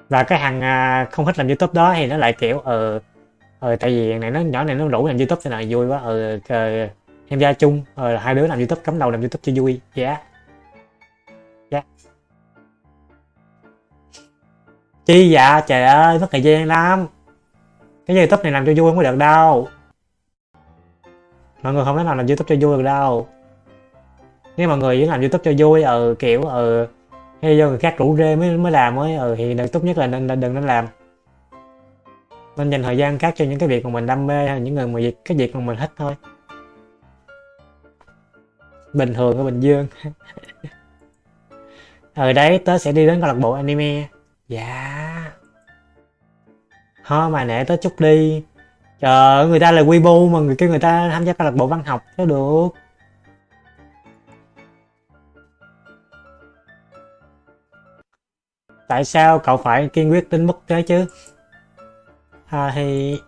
Và cái thằng à, không thích làm youtube đó thì nó lại kiểu ờ ờ tại vì này nó nhỏ này nó rủ làm youtube thì là vui quá ờ em ra chung. Ờ hai đứa làm youtube cắm đầu làm youtube cho vui. Dạ. Yeah. dạ. Yeah. chi dạ trời ơi mất thời gian lắm cái youtube này làm cho vui không có được đâu. Mọi người không thể nào làm youtube cho vui được đâu. Nếu mọi người chỉ làm youtube cho vui ờ kiểu ờ hay do người khác rủ rê mới mới làm mới ờ thì tốt nhất là nên, nên đừng nên làm. Nên dành thời gian khác cho những cái việc mà mình đam mê hay những người mà việc cái việc mà mình thích thôi. Bình thường ở bình dương. Ở ờ, đấy tớ sẽ đi đến câu lạc bộ anime. Dạ thôi mà nể tới chút đi. Chờ người ta là quy bu mà người kia người ta tham gia câu lạc bộ văn học nó được. Tại sao cậu phải kiên quyết đến mức thế chứ? À, thì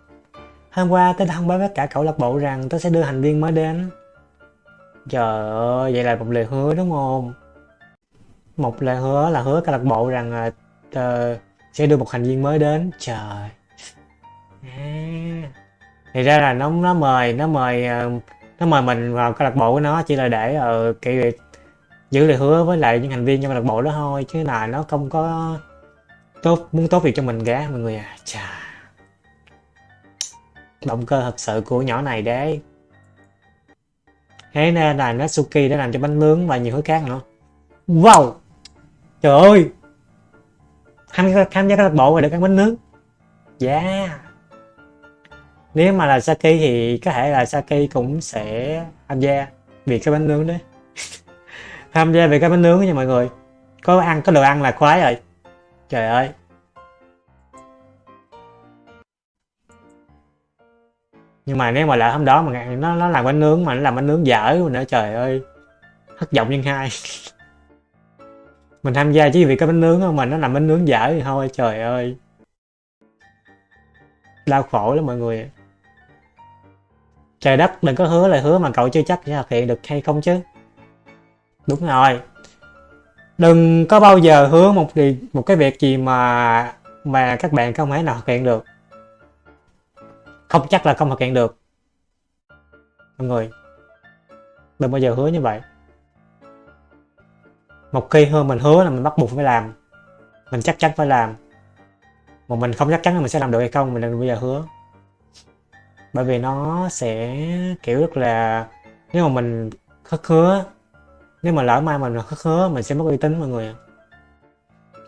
hôm qua tớ đã thông báo với cả cậu lạc bộ rằng tớ sẽ đưa thành viên mới đến. Trời ơi vậy là một lời hứa đúng không? Một lời hứa là hứa câu lạc bộ rằng uh, sẽ đưa một thành viên mới đến. Trời à. thì ra là nó nó mời nó mời ờ, nó mời mình vào câu lạc bộ của nó chỉ là để uh, kiểu giữ lời hứa với lại những thành viên trong câu lạc bộ đó thôi chứ là nó không có tốt muốn tốt việc cho mình cả mọi người à. Chà. Động cơ thật sự của nhỏ này đấy. Thế nên là Natsuki đã làm cho bánh nướng và nhiều thứ khác nữa. Wow! Trời ơi! Tham gia tham gia câu lạc bộ và được ăn bánh nướng. Yeah! Nếu mà là Saki thì có thể là Saki cũng sẽ tham gia vì cái bánh nướng đấy. Tham gia về cái bánh nướng nha mọi người. Có ăn, có đồ ăn là khoái rồi. Trời ơi. Nhưng mà nếu mà lại hôm đó mà nó nó làm bánh nướng mà nó làm bánh nướng dở nữa, trời ơi. Thất vọng nhân hai. Mình tham gia chỉ vì cái bánh nướng mà nó làm bánh nướng dở thì thôi, trời ơi. Đau khổ lắm mọi người trời đất, đừng có hứa lời hứa mà cậu chưa chắc sẽ thực hiện được hay không chứ. Đúng rồi. Đừng có bao giờ hứa một gì, một cái việc gì mà mà các bạn không thể nào thực hiện được. Không chắc là không thực hiện được. Mọi người, đừng bao giờ hứa như vậy. Một khi hơn mình hứa là mình bắt buộc phải làm. Mình chắc chắn phải làm. Mà mình không chắc chắn là mình sẽ làm được hay không, mình đừng bao giờ hứa bởi vì nó sẽ kiểu rất là nếu mà mình khất khứa nếu mà lỡ mai mình khất khứa mình sẽ mất uy tín mọi người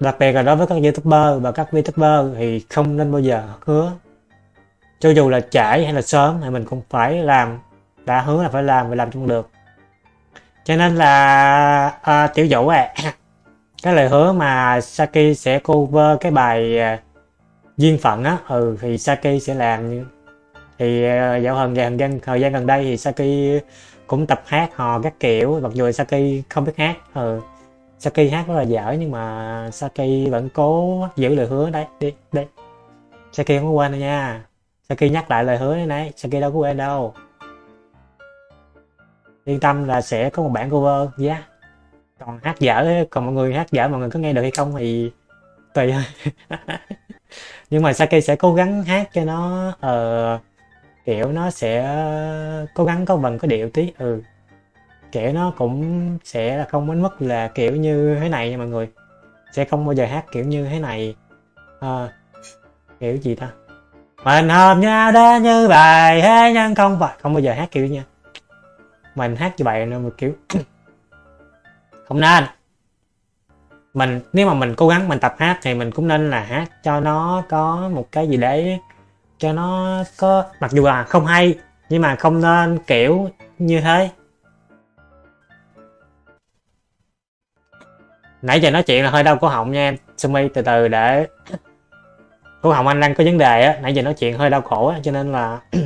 đặc biệt là đối với các youtuber và các vtuber thì không nên bao giờ hứa cho dù là trễ hay là sớm thì mình cũng phải làm đã hứa là phải làm và làm trong được. Cho nên là à, tiểu dụ à cái lời hứa mà Saki sẽ cover cái bài à, duyên phận á ừ thì Saki sẽ làm thì à, dạo hơn gần thời gian thời gian gần đây thì Saki cũng tập hát hò các kiểu mặc dù Saki không biết hát ừ Saki hát rất là dở nhưng mà Saki vẫn cố giữ lời hứa đấy đi đi. Saki không có quên đâu nha. Saki nhắc lại lời hứa đấy này Saki đâu có quên đâu. Yên tâm là sẽ có một bản cover giá yeah. còn hát dở còn mọi người hát dở mọi người có nghe được hay không thì tùy. Thôi nhưng mà Saki sẽ cố gắng hát cho nó uh, kiểu nó sẽ cố gắng có vần có điệu tí ừ. Kiểu nó cũng sẽ là không đến mức là kiểu như thế này nha mọi người. Sẽ không bao giờ hát kiểu như thế này. À, kiểu gì ta? Mình hợp nhau đã như bài thế nhân không phải không bao giờ hát kiểu nha mình hát như bài nữa một kiểu không nên. Mình nếu mà mình cố gắng mình tập hát thì mình cũng nên là hát cho nó có một cái gì đấy cho nó có, mặc dù là không hay, nhưng mà không nên kiểu như thế. Nãy giờ nói chuyện là hơi đau cổ họng nha em. Sumi từ từ để cổ họng anh đang có vấn đề á. Nãy giờ nói chuyện hơi đau khổ á, cho nên là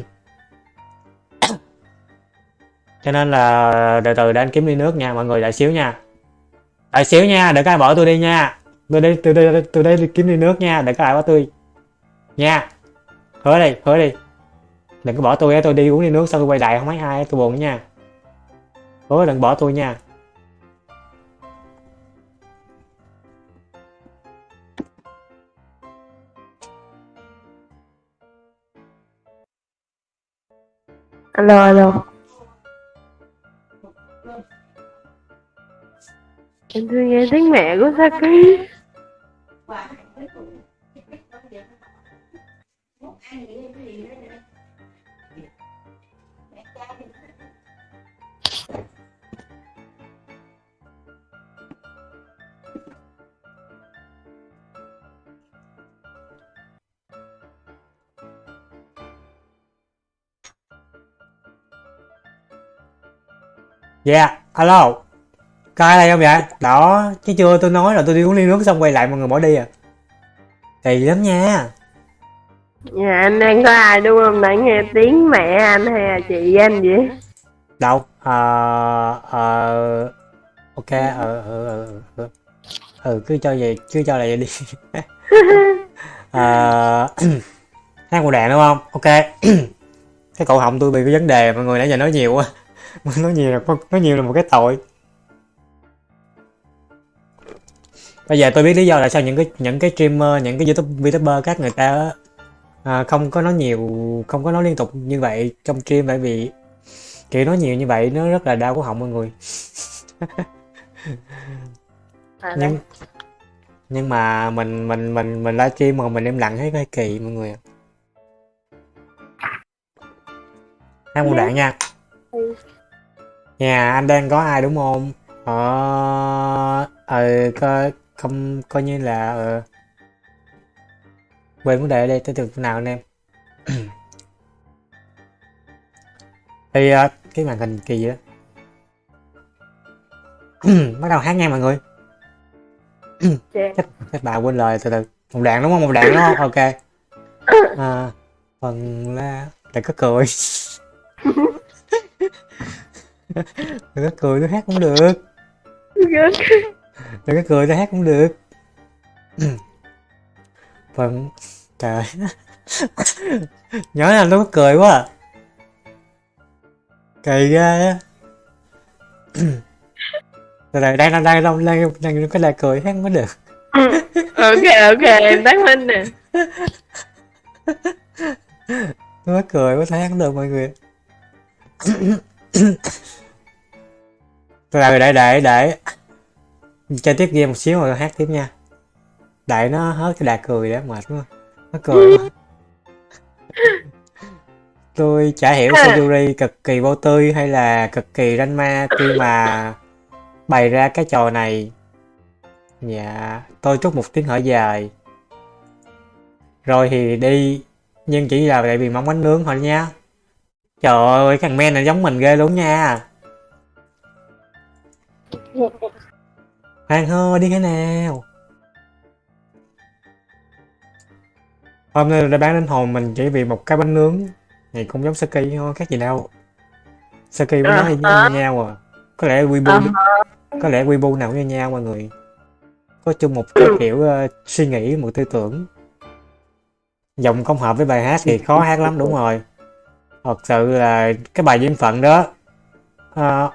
cho nên là từ từ để anh kiếm ly nước nha, mọi người đợi xíu nha. Đợi xíu nha đừng có ai bỏ tôi đi nha. Tôi đi từ đây từ đây kiếm ly nước nha đừng có ai bỏ tôi. Nha hứa đi hứa đi. Đừng có bỏ tôi tôi đi uống đi nước xong tôi quay lại, không thấy ai tôi buồn nha. Hứa, đừng bỏ tôi nha. Alo alo. Em thương nghe tiếng mẹ của Saki Yeah, dạ, alo. Ai đây không vậy? Đó, chứ chưa tôi nói là tôi đi uống ly nước xong quay lại mọi người bỏ đi à. Kỳ lắm nha. Nhà anh đang có ai đúng không? Nãy nghe tiếng mẹ anh hay là chị anh vậy? Đâu? Ờ... Uh, uh, ok, ờ... Uh, uh. ừ cứ cho vậy cứ cho là vậy đi à, hát một đàn đúng không ok cái cổ họng tôi bị cái vấn đề mọi người nãy giờ nói nhiều quá nói nhiều là nói nhiều là một cái tội bây giờ tôi biết lý do là sao những cái những cái streamer những cái youtube youtuber các người ta à, không có nói nhiều không có nói liên tục như vậy trong stream bởi vì kiểu nói nhiều như vậy nó rất là đau cổ họng mọi người à, nhưng nhưng mà mình mình mình mình livestream mà mình im lặng thấy hơi kỳ mọi người ạ. hát một đoạn nha Ừ. nhà anh đang có ai đúng không ờ ờ coi không coi như là ờ quên vấn đề ở đây tới từ nào anh em? Thì ờ, cái màn hình kỳ vậy đó. Bắt đầu hát nha mọi người. Chắc các bà quên lời từ từ. Một đoạn đúng không? Một đoạn đúng không? Ok. À, phần la đừng có cười. Đừng có cười tôi hát cũng được. Đừng có cười tôi hát cũng được. Phần trời. Nhớ là có cười quá à. kỳ ghê á. Từ từ đang đang đang đang đang đang cái là cười không có được. Ok ok em tắt minh nè. Có cười thể hát không được mọi người. Từ để để để. Chơi tiếp game một xíu rồi hát tiếp nha. Đại nó hết cái đà cười đã mệt quá nó cười quá. tôi chả hiểu Sayuri cực kỳ vô tư hay là cực kỳ ranh ma khi mà bày ra cái trò này. Dạ tôi trút một tiếng hỏi dài. Rồi thì đi nhưng chỉ là tại vì mong bánh nướng thôi nha. Trời ơi thằng men này giống mình ghê luôn nha. Khoan thôi đi cái nào Hôm nay đã bán đến hồn mình chỉ vì một cái bánh nướng. Thì cũng giống Saki thôi, khác gì đâu. Saki với nó như Ờ. nhau à. Có lẽ Weibo Ờ. Có lẽ Weibo nào cũng như nhau mọi người. Có chung một cái kiểu ờ, suy nghĩ, một tư tưởng. Giọng không hợp với bài hát thì khó hát lắm đúng rồi. Thật sự là cái bài duyên phận đó ờ,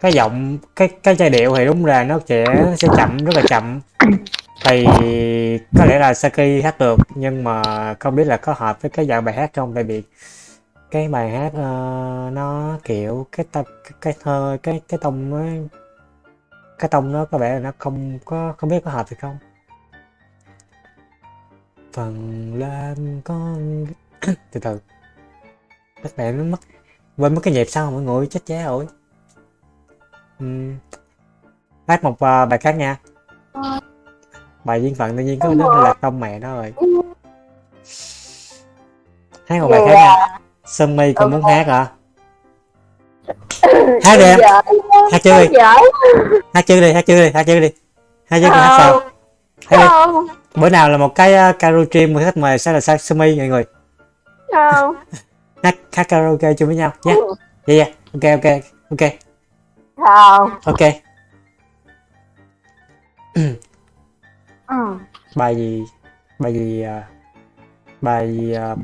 cái giọng cái cái giai điệu thì đúng là nó sẽ sẽ chậm rất là chậm thì có lẽ là Saki hát được nhưng mà không biết là có hợp với cái dạng bài hát không? Tại vì cái bài hát uh, nó kiểu cái tập cái, thơ cái cái tông nó cái tông nó có vẻ là nó không có không biết có hợp hay không? Phần lên con từ từ. Các bạn nó mất quên mất cái nhịp sao mọi người chết chá rồi. Uhm. hát một uh, bài khác nha. Ờ bài duyên phận tự nhiên có nó là tông mẹ nó rồi. Hát một bài khác nha. Sơn My còn muốn hát hả? Hát đi em. Hát chưa đi. Giỏi hát chưa đi hát chưa đi hát chưa đi. Hát chưa đi hát sao? Hát đi. Bữa nào là một cái uh, karaoke mà khách mời sẽ là Sa- Sơn My mọi người. Không hát hát karaoke chung với nhau nhé dạ dạ. Ok ok ok. Không ok ừ. bài gì? Bài gì à, bài gì à,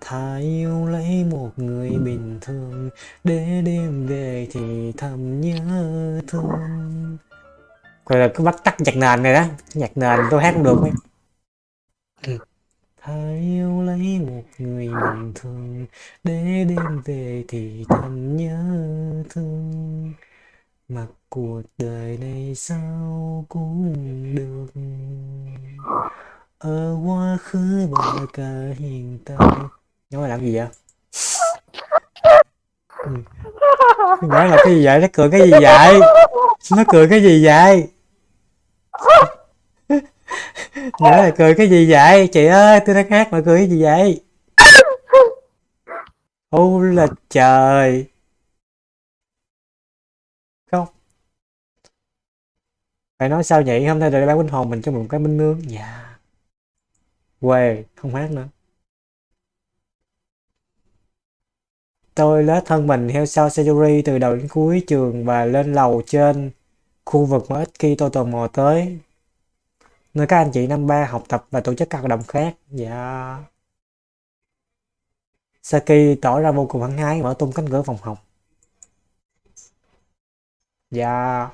Thà yêu lấy một người bình thường Để đêm về thì thầm nhớ thương. Gọi là cứ bắt tắt nhạc nền này đó. Nhạc nền tôi hát không được mấy Thà yêu lấy một người bình thường Để đêm về thì thầm nhớ thương Mặc cuộc đời này sao cũng được Ở quá khứ và cả hiện tại Nhớ mày làm gì vậy? Ừ. Nhớ là cái gì vậy? Nó cười cái gì vậy? Nó cười cái gì vậy? Nhớ là cười cái gì vậy? Chị ơi, tôi đang hát mà cười cái gì vậy? Ô là trời Không phải nói sao nhỉ? Hôm nay là bán bánh hồn mình cho một cái bánh nướng Dạ Quê, không hát nữa tôi lết thân mình theo sau Sayuri từ đầu đến cuối trường và lên lầu trên khu vực mà ít khi tôi tò mò tới. Nơi các anh chị năm ba học tập và tổ chức các hoạt động khác. Dạ. Saki tỏ ra vô cùng hăng hái mở tung cánh cửa phòng học. Dạ.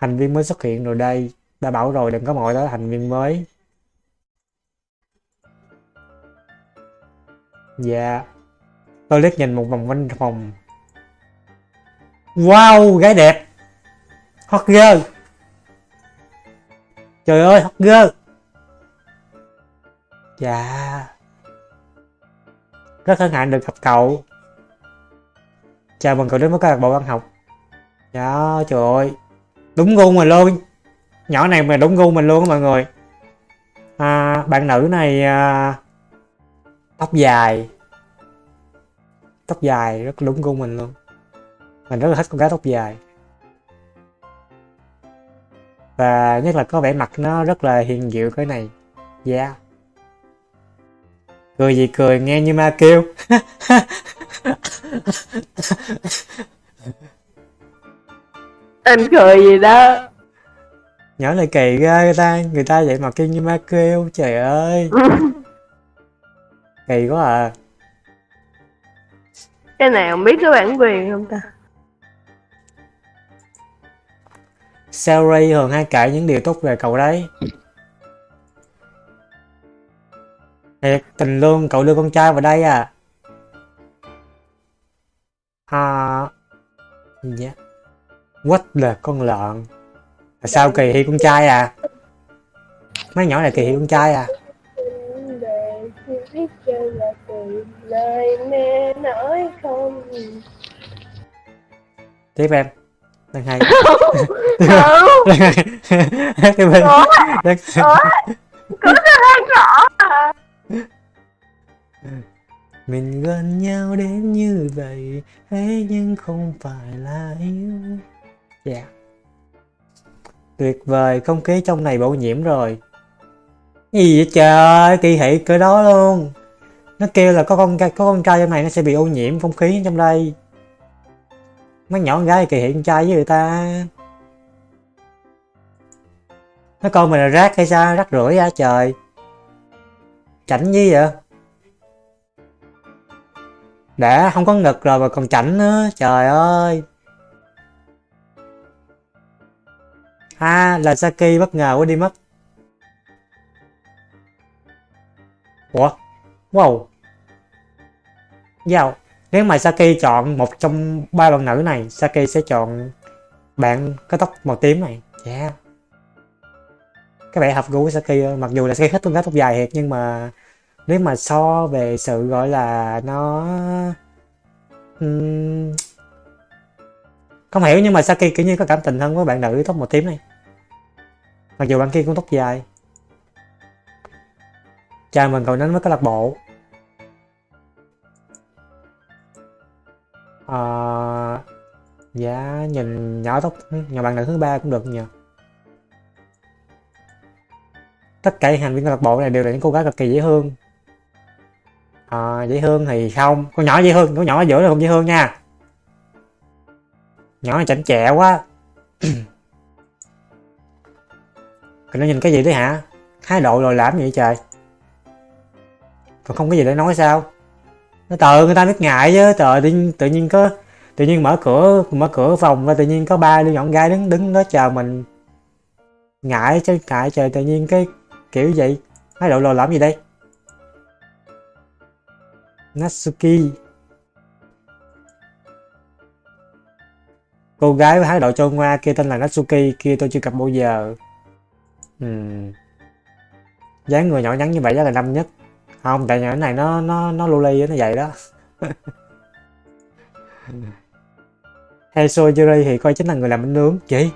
Thành viên mới xuất hiện rồi đây. Đã bảo rồi đừng có mọi tới thành viên mới. Dạ. Tôi liếc nhìn một vòng quanh phòng. Wow, gái đẹp. Hot girl. Trời ơi, hot girl. Dạ. Rất hân hạnh được gặp cậu. Chào mừng cậu đến với câu lạc bộ văn học. Dạ, trời ơi. Đúng gu mình luôn. Nhỏ này mà đúng gu mình luôn á mọi người. À, bạn nữ này à, tóc dài. Tóc dài rất đúng gu mình luôn. Mình rất là thích con gái tóc dài. Và nhất là có vẻ mặt nó rất là hiền dịu cái này. Dạ. Yeah. Cười gì cười nghe như ma kêu. anh cười gì đó Nhỏ này kỳ ra người ta, người ta vậy mà kêu như ma kêu. Trời ơi. Kỳ quá à. cái nào biết có bản quyền không ta Saori thường hay kể những điều tốt về cậu đấy. Thiệt, tình lương, cậu đưa con trai vào đây à? À... Dạ. What là con lợn? Là sao kỳ thị con trai à? Mấy nhỏ này kỳ thị con trai à? Tiếp em. Đang hay. Tiếp. Ủa? Đang... Mình gần nhau đến như vậy Thế nhưng không phải là yêu Dạ. Tuyệt vời, không khí trong này bổ nhiễm rồi. Gì vậy trời, kỳ thị cỡ đó luôn. Nó kêu là có con có con trai trong này nó sẽ bị ô nhiễm không khí trong đây. Mấy nhỏ con gái kỳ thị con trai với người ta. Nó coi mình là rác hay sao, rác rưởi ra trời? Chảnh gì vậy? Đã không có ngực rồi mà còn chảnh nữa. Trời ơi. À là Saki bất ngờ quá đi mất. Ủa? Wow. Wow nếu mà Saki chọn một trong ba bạn nữ này Saki sẽ chọn bạn có tóc màu tím này. Yeah. Cái vẻ hợp gu của Saki mặc dù là Saki thích con gái tóc dài thiệt, nhưng mà nếu mà so về sự gọi là nó uhm... không hiểu, nhưng mà Saki kiểu như có cảm tình hơn với bạn nữ tóc màu tím này mặc dù bạn kia cũng tóc dài. Chào mừng cậu đến với câu lạc bộ. À, dạ nhìn nhỏ tóc nhà bạn nữ thứ ba cũng được nhờ. Tất cả thành viên câu lạc bộ này đều là những cô gái cực kỳ dễ thương. À, dễ thương thì không. Con nhỏ dễ thương con nhỏ ở giữa là không dễ thương nha. Nhỏ này chảnh chẹ quá. còn nó nhìn cái gì đấy hả? Hai độ rồi làm gì vậy trời. Còn không có gì để nói sao? Nó tự người ta biết ngại chứ trời tự nhiên tự nhiên có, tự nhiên mở cửa mở cửa phòng và tự nhiên có ba đứa nhọn gái đứng đứng đó chờ mình. Ngại chứ, ngại trời, tự nhiên cái kiểu vậy. Hai độ lồ làm gì đây? Natsuki. Cô gái với thái độ trôi ngoa kia tên là Natsuki, kia tôi chưa gặp bao giờ. Ừ. dáng người nhỏ nhắn như vậy chắc là năm nhất. Không, tại nhỏ này nó nó nó luli nó vậy đó. Heiso Yuri thì coi chính là người làm bánh nướng. Chị,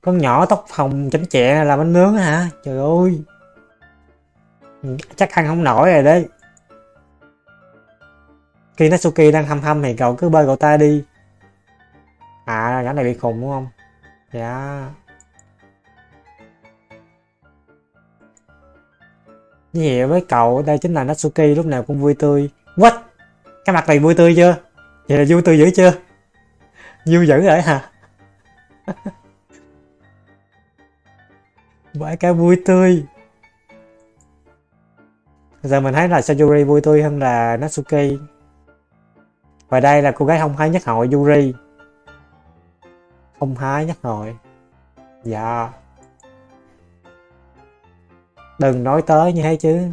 con nhỏ tóc hồng chánh chẹ làm bánh nướng hả? Trời ơi. Chắc ăn không nổi rồi đấy. Khi Natsuki đang hâm hâm thì cậu cứ bơi cậu ta đi. À nhỏ này bị khùng đúng không? Dạ. Như vậy với cậu đây chính là Natsuki, lúc nào cũng vui tươi. What? Cái mặt này vui tươi chưa? Vậy là vui tươi dữ chưa? Vui dữ rồi hả? Bởi cái vui tươi. Giờ mình thấy là Sayuri vui tươi hơn là Natsuki. Và đây là cô gái không hái nhất hội Yuri. không hái nhất hội. Dạ. Đừng nói tới như thế chứ.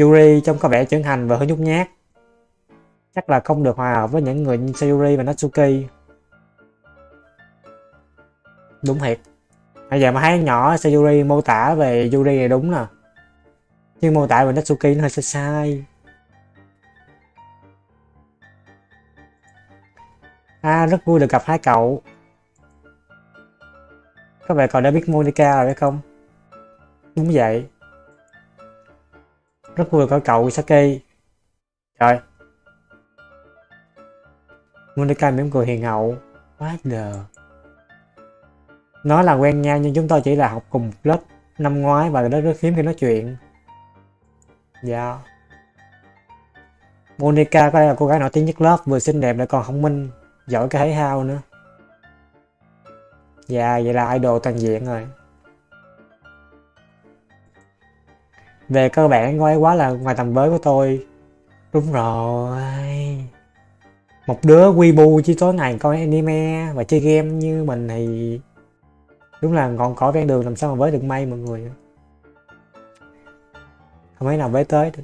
Yuri trông có vẻ trưởng thành và hơi nhút nhát. Chắc là không được hòa hợp với những người như Sayuri và Natsuki. Đúng thiệt. Bây giờ mà thấy nhỏ Sayuri mô tả về Yuri này đúng nè. Nhưng mô tả về Natsuki nó hơi sai sai. À, rất vui được gặp hai cậu. Các bạn còn đã biết Monica rồi phải không? Đúng vậy. Rất vui có cậu Saki. Trời. Monica mỉm cười hiền hậu. What the... nó là quen nhau nhưng chúng tôi chỉ là học cùng lớp năm ngoái và rất rất hiếm khi nói chuyện. Dạ. Monica có lẽ là cô gái nổi tiếng nhất lớp, vừa xinh đẹp lại còn thông minh, giỏi cái thể thao nữa. Dạ, vậy là idol toàn diện rồi. Về cơ bản cô ấy quá là ngoài tầm với của tôi. Đúng rồi. Một đứa bu chỉ tối ngày coi anime và chơi game như mình thì đúng là ngọn cỏ ven đường làm sao mà với được may mọi người. Không mấy nào với tới được.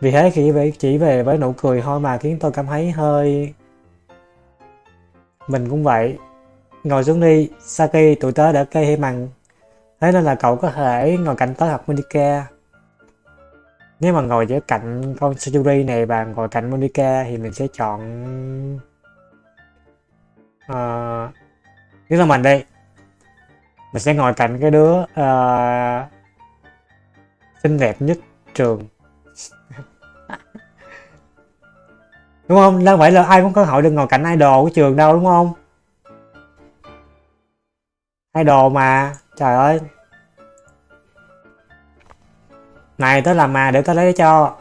Vì thế khi về chỉ về với nụ cười thôi mà khiến tôi cảm thấy hơi mình cũng vậy. Ngồi xuống đi, Saki tụi tớ đã cây hay mặn. Thế nên là cậu có thể ngồi cạnh tớ hoặc Monica. Nếu mà ngồi giữa cạnh con Sayuri này và ngồi cạnh Monica thì mình sẽ chọn... Uh, nếu là mình đây, mình sẽ ngồi cạnh cái đứa uh, xinh đẹp nhất trường. Đúng không? Đâu phải là ai cũng có hội được ngồi cạnh idol của trường đâu, đúng không? Idol mà, trời ơi. Này, tớ làm mà để tớ lấy cho.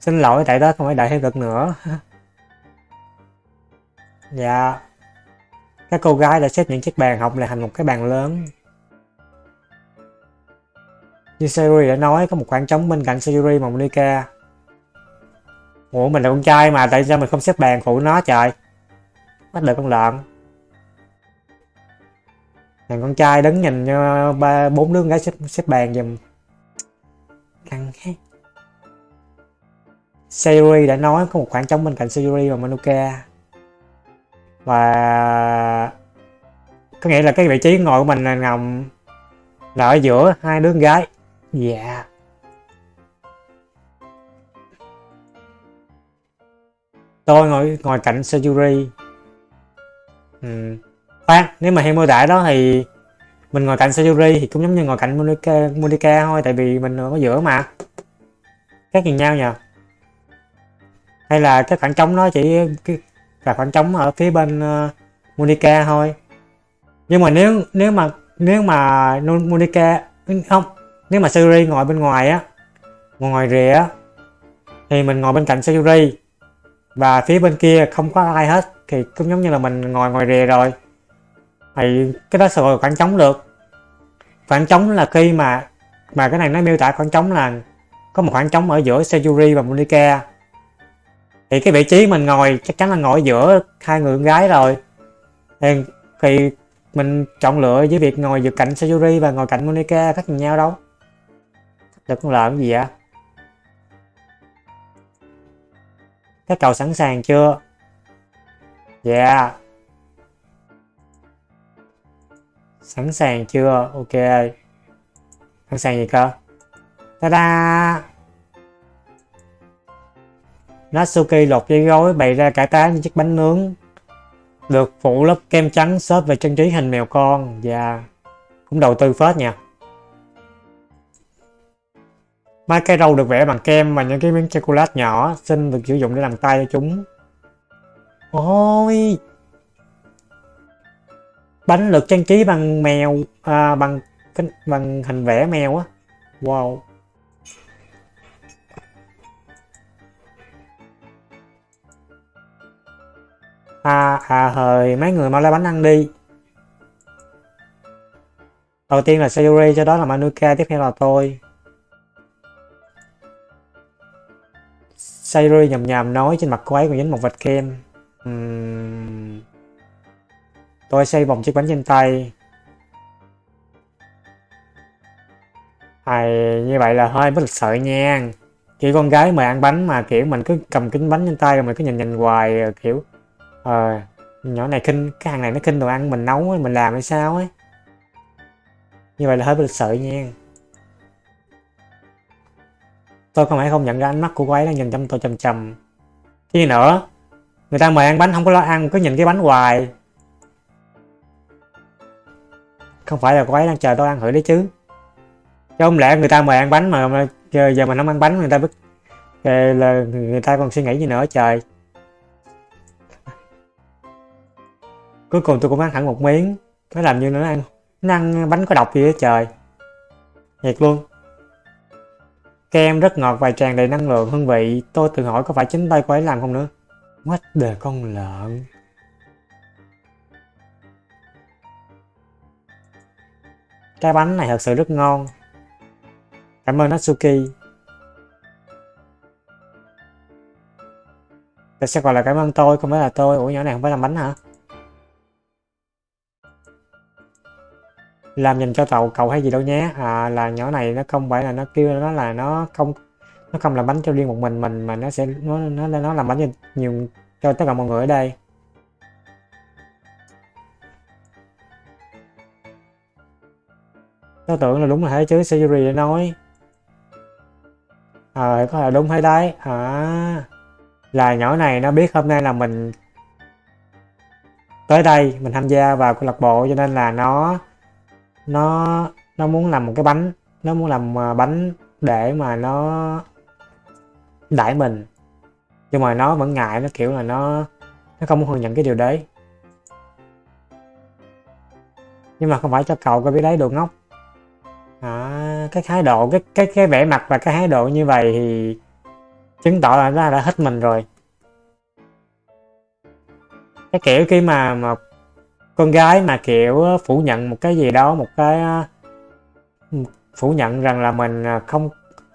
Xin lỗi, tại tớ không phải đợi thêm được nữa. Dạ. Các cô gái đã xếp những chiếc bàn học lại thành một cái bàn lớn. Như Sayuri đã nói, có một khoảng trống bên cạnh Sayuri và Monica Ủa mình là con trai mà tại sao mình không xếp bàn phụ nó trời? Bắt được con lợn. Thằng con trai đứng nhìn ờ, ba bốn đứa con gái xếp, xếp bàn giùm. Căng hết Sayuri đã nói có một khoảng trống bên cạnh Sayuri và Manuka. Và có nghĩa là cái vị trí ngồi của mình là nằm là ở giữa hai đứa con gái. Dạ. yeah. Tôi ngồi ngồi cạnh Sayuri ừ. khoan nếu mà theo mô tả đó thì mình ngồi cạnh Sayuri thì cũng giống như ngồi cạnh Monica, Monica thôi tại vì mình ở giữa mà. Khác nhìn nhau nhờ. Hay là cái khoảng trống nó chỉ là khoảng trống ở phía bên uh, Monica thôi. Nhưng mà nếu nếu mà nếu mà Monica không nếu mà Sayuri ngồi bên ngoài á ngồi ngoài rìa á thì mình ngồi bên cạnh Sayuri và phía bên kia không có ai hết thì cũng giống như là mình ngồi ngoài rìa rồi. Thì cái đó sẽ gọi khoảng trống được. Khoảng trống là khi mà mà cái này nó miêu tả khoảng trống là có một khoảng trống ở giữa Sejuri và Monica thì cái vị trí mình ngồi chắc chắn là ngồi giữa hai người con gái rồi. Thì, thì mình chọn lựa với việc ngồi giữa cạnh Sayuri và ngồi cạnh Monica khác nhau đâu. Được con lợn gì vậy? Các cậu sẵn sàng chưa? Yeah. Sẵn sàng chưa? Ok. Sẵn sàng gì cơ? Ta-da! Natsuki lột dây gối, bày ra cả tá như chiếc bánh nướng. Được phủ lớp kem trắng xốp về trang trí hình mèo con. Và yeah. cũng đầu tư phết nha. Mấy cái râu được vẽ bằng kem và những cái miếng chocolate nhỏ xinh được sử dụng để làm tay cho chúng. Ôi! bánh được trang trí bằng mèo à, bằng bằng hình vẽ mèo á wow à à hời, mấy người mau lấy bánh ăn đi đầu tiên là Sayuri cho đó là Manuka tiếp theo là tôi Sayuri nhầm nhầm nói trên mặt cô ấy còn dính một vệt kem. Uhm... tôi xây vòng chiếc bánh trên tay. Thầy như vậy là hơi bất lịch sự nha. Kiểu con gái mời ăn bánh mà, kiểu, mình cứ cầm kính bánh trên tay rồi mình cứ nhìn nhìn hoài kiểu ờ nhỏ này kinh cái hàng này nó kinh đồ ăn mình nấu mình làm hay sao ấy như vậy là hơi bất lịch sự nha tôi không phải không nhận ra ánh mắt của cô ấy đang nhìn chăm tôi chầm chầm gì nữa người ta mời ăn bánh không có lo ăn cứ nhìn cái bánh hoài. Không phải là cô ấy đang chờ tôi ăn thử đấy chứ. Chứ không lẽ người ta mời ăn bánh mà giờ, giờ mình không ăn bánh người ta biết là người ta còn suy nghĩ gì nữa trời. Cuối cùng tôi cũng ăn hẳn một miếng. Nó làm như nó ăn nó ăn bánh có độc gì đó trời. Thiệt luôn kem rất ngọt và tràn đầy năng lượng. Hương vị, tôi tự hỏi có phải chính tay cô ấy làm không nữa? What the con lợn? Cái bánh này thật sự rất ngon. Cảm ơn Natsuki. Tại sao gọi là cảm ơn tôi, không phải là tôi. Ủa, nhỏ này không phải làm bánh hả? Làm dành cho tàu cậu hay gì đâu nhé. À, là nhỏ này nó không phải là nó kêu nó là nó không nó không làm bánh cho riêng một mình mình mà nó sẽ nó nó nó làm bánh cho nhiều cho tất cả mọi người ở đây. Tôi tưởng là đúng là thế chứ Siri đã nói. Ờ à, có là đúng hay đấy? À là nhỏ này nó biết hôm nay là mình tới đây mình tham gia vào câu lạc bộ cho nên là nó nó nó muốn làm một cái bánh nó muốn làm à, bánh để mà nó đãi mình. Nhưng mà nó vẫn ngại nó kiểu là nó nó không muốn thừa nhận cái điều đấy. Nhưng mà không phải cho cậu có biết đấy đồ ngốc. À, cái thái độ cái cái cái vẻ mặt và cái thái độ như vậy thì chứng tỏ là nó đã hết mình rồi. Cái kiểu khi mà mà con gái mà, kiểu, phủ nhận một cái gì đó, một cái phủ nhận rằng là mình à, không,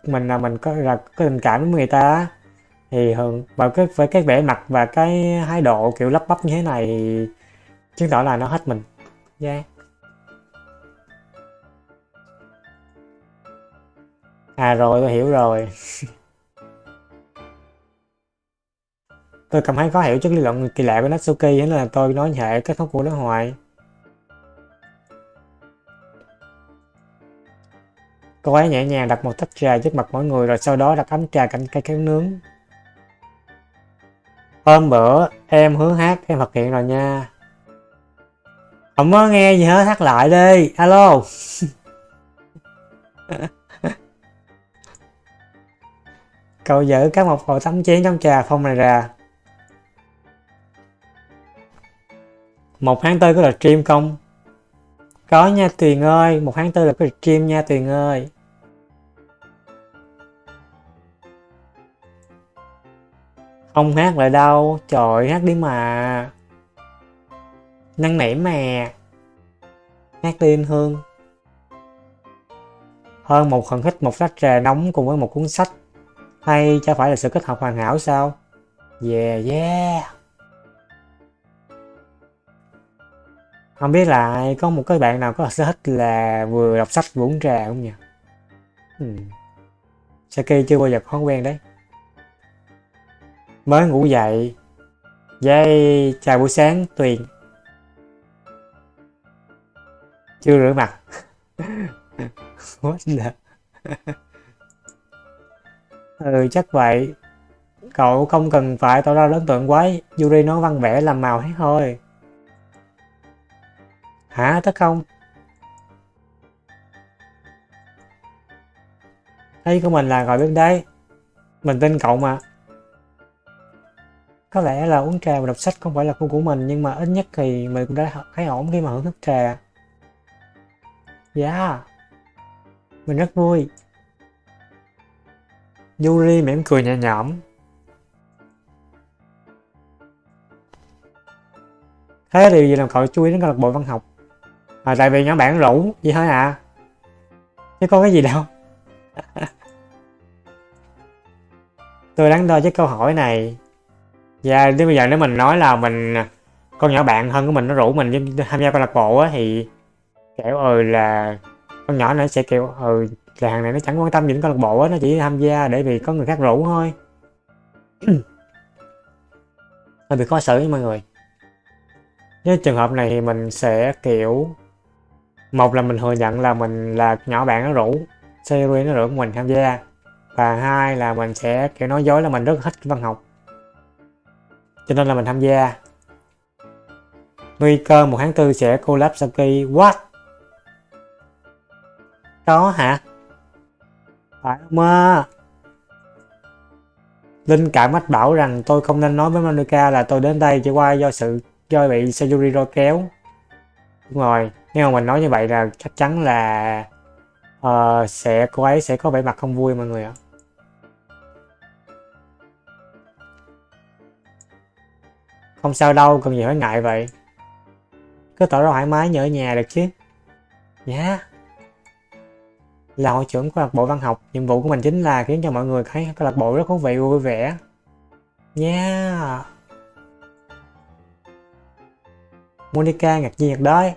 mình là mình có, là có tình cảm với người ta thì thường, và cái, với cái vẻ mặt và cái thái độ kiểu lắp bắp như thế này thì chứng tỏ là nó hết mình yeah. à rồi, tôi hiểu rồi tôi cảm thấy khó hiểu trước lý luận kỳ lạ của Natsuki nên là tôi nói hệ kết thúc của nó hoài cô ấy nhẹ nhàng đặt một tách trà trước mặt mọi người, rồi sau đó đặt ấm trà cạnh cây kéo nướng. Hôm bữa, em hứa hát, em thực hiện rồi nha. Không có nghe gì hết, hát lại đi. Alo. Cậu giữ các một bộ tấm chén trong trà phong này ra. Một tháng tư có là stream không? Có nha tuyền ơi, một tháng tư là có stream nha tuyền ơi. Không hát lại đâu, trời hát đi mà. Năn nỉ mà. Hát đi anh hương. Hơn một phần hít một tách trà nóng cùng với một cuốn sách. Hay cho phải là sự kết hợp hoàn hảo sao? Yeah yeah. Không biết là có một cái bạn nào có sở thích là vừa đọc sách vừa uống trà không nhỉ? Ừ. Saki chưa bao giờ có quen đấy. Mới ngủ dậy. Dây chào buổi sáng, tuyền. Chưa rửa mặt. What the? Ừ chắc vậy. Cậu không cần phải tỏ ra lớn tượng quá yuri nói văn vẽ làm màu hết thôi hả tất không? Ý của mình là gọi bên đây. Mình tin cậu mà. Có lẽ là uống trà và đọc sách không phải là khu của mình, nhưng mà ít nhất thì mình cũng đã thấy ổn khi mà hưởng thức trà. Yeah mình rất vui. Yuri mỉm cười nhẹ nhõm. Thế điều gì làm cậu chú ý đến câu lạc bộ văn học? À, tại vì nhóm bạn rủ vậy thôi à. Chứ có cái gì đâu. Tôi đắn đo với câu hỏi này. Dạ, Và đến bây giờ nếu mình nói là mình con nhỏ bạn thân của mình nó rủ mình tham gia câu lạc bộ á thì kiểu ừ là con nhỏ nó sẽ kiểu ừ là hàng này nó chẳng quan tâm gì đến câu lạc bộ á nó chỉ tham gia để vì có người khác rủ thôi. Hơi bị khó xử với mọi người. Với trường hợp này thì mình sẽ kiểu một là mình thừa nhận là mình là nhỏ bạn nó rủ, series nó rủ mình tham gia. Và hai là mình sẽ, kiểu, nói dối là mình rất thích văn học. Cho nên là mình tham gia. Nguy cơ một tháng tư sẽ collab Saki what? Có hả? Phải không à Linh cảm mách bảo rằng tôi không nên nói với Monica là tôi đến đây chỉ qua do sự, do bị Sayuri kéo. Đúng rồi nếu mà mình nói như vậy là chắc chắn là uh, sẽ cô ấy sẽ có vẻ mặt không vui mọi người ạ. Không sao đâu cần gì phải ngại vậy. Cứ tỏ ra thoải mái như ở nhà được chứ. Nhá yeah. là hội trưởng câu lạc bộ văn học nhiệm vụ của mình chính là khiến cho mọi người thấy câu lạc bộ rất thú vị vui vẻ. Nha yeah. Monica ngạc nhiên thật đấy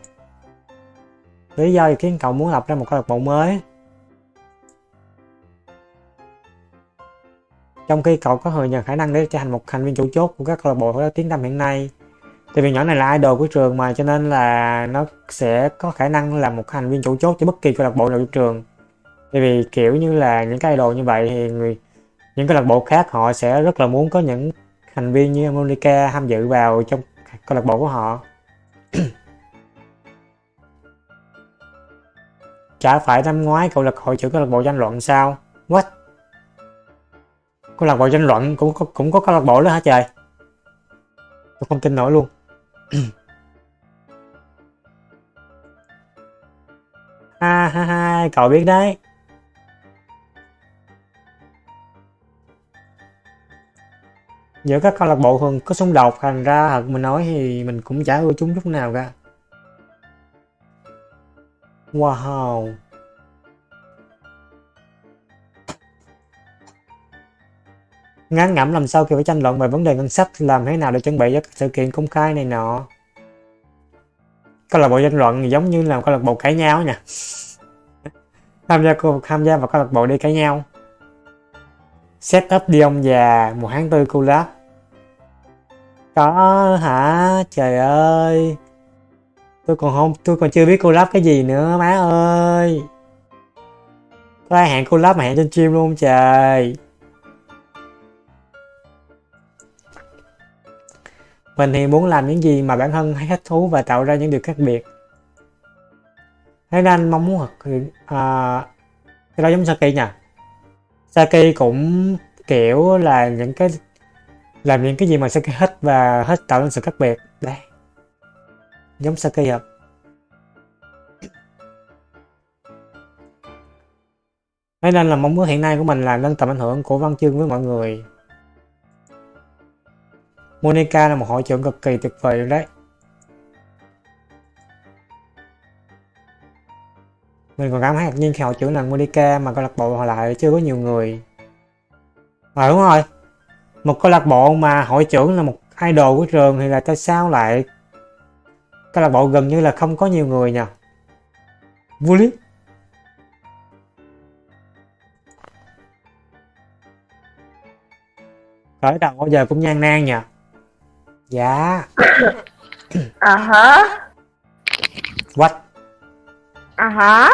lý do gì khiến cậu muốn lập ra một câu lạc bộ mới. Trong khi cậu có thừa nhận khả năng để trở thành một thành viên chủ chốt của các câu lạc bộ có tiếng tăm hiện nay, thì vì nhỏ này là idol của trường mà, cho nên là nó sẽ có khả năng là một thành viên chủ chốt cho bất kỳ câu lạc bộ nào của trường. Tại vì kiểu như là những cái idol như vậy thì người, những câu lạc bộ khác họ sẽ rất là muốn có những thành viên như Monica tham dự vào trong câu lạc bộ của họ. Chả phải năm ngoái cậu là hội trưởng câu lạc bộ tranh luận sao? What? Câu lạc bộ tranh luận cũng có cũng có câu lạc bộ đó hả trời? Tôi không tin nổi luôn. Ha ha ha, cậu biết đấy. Giữa các câu lạc bộ thường có xung đột, thành ra thật mình nói thì mình cũng chả ưa chúng chút nào cả wow. Ngán ngẩm làm sao khi phải tranh luận về vấn đề ngân sách, làm thế nào để chuẩn bị cho các sự kiện công khai này nọ? Câu lạc bộ tranh luận giống như là câu lạc bộ cãi nhau nha. Tham gia tham gia vào câu lạc bộ đi cãi nhau. Set up đi ông già, một tháng tư collab có hả? Trời ơi tôi còn không tôi còn chưa biết collab cái gì nữa má ơi. Có ai hẹn collab mà hẹn trên stream luôn trời? Mình thì muốn làm những gì mà bản thân hay thích thú và tạo ra những điều khác biệt. Thế nên mong muốn à, cái đó giống Saki nha. Saki cũng kiểu là những cái làm những cái gì mà Saki thích và hết tạo nên sự khác biệt. Đây giống cây hợp Thế nên là mong muốn hiện nay của mình là nâng tầm ảnh hưởng của văn chương với mọi người. Monica là một hội trưởng cực kỳ tuyệt vời luôn đấy. Mình còn cảm thấy ngạc nhiên khi hội trưởng là Monica mà câu lạc bộ họ lại chưa có nhiều người. À đúng rồi. Một câu lạc bộ mà hội trưởng là một idol của trường thì là tại sao lại câu lạc bộ gần như là không có nhiều người nhỉ vô lý. Khởi đầu bao giờ cũng nhan nan nhỉ dạ. À hả? What? À hả?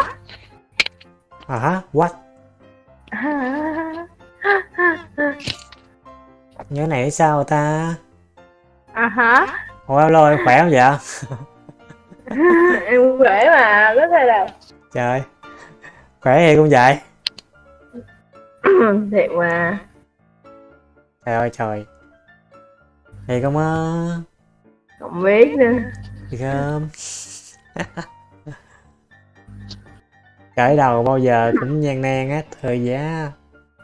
À hả? What? Nhớ này sao ta? À hả? Ủa em khỏe không vậy em khỏe mà có thể là trời khỏe thì cũng vậy. Thiệt mà. Trời ơi trời. Thì không á? Không biết nữa. Thì không? Khởi đầu bao giờ cũng gian nan á thời giá.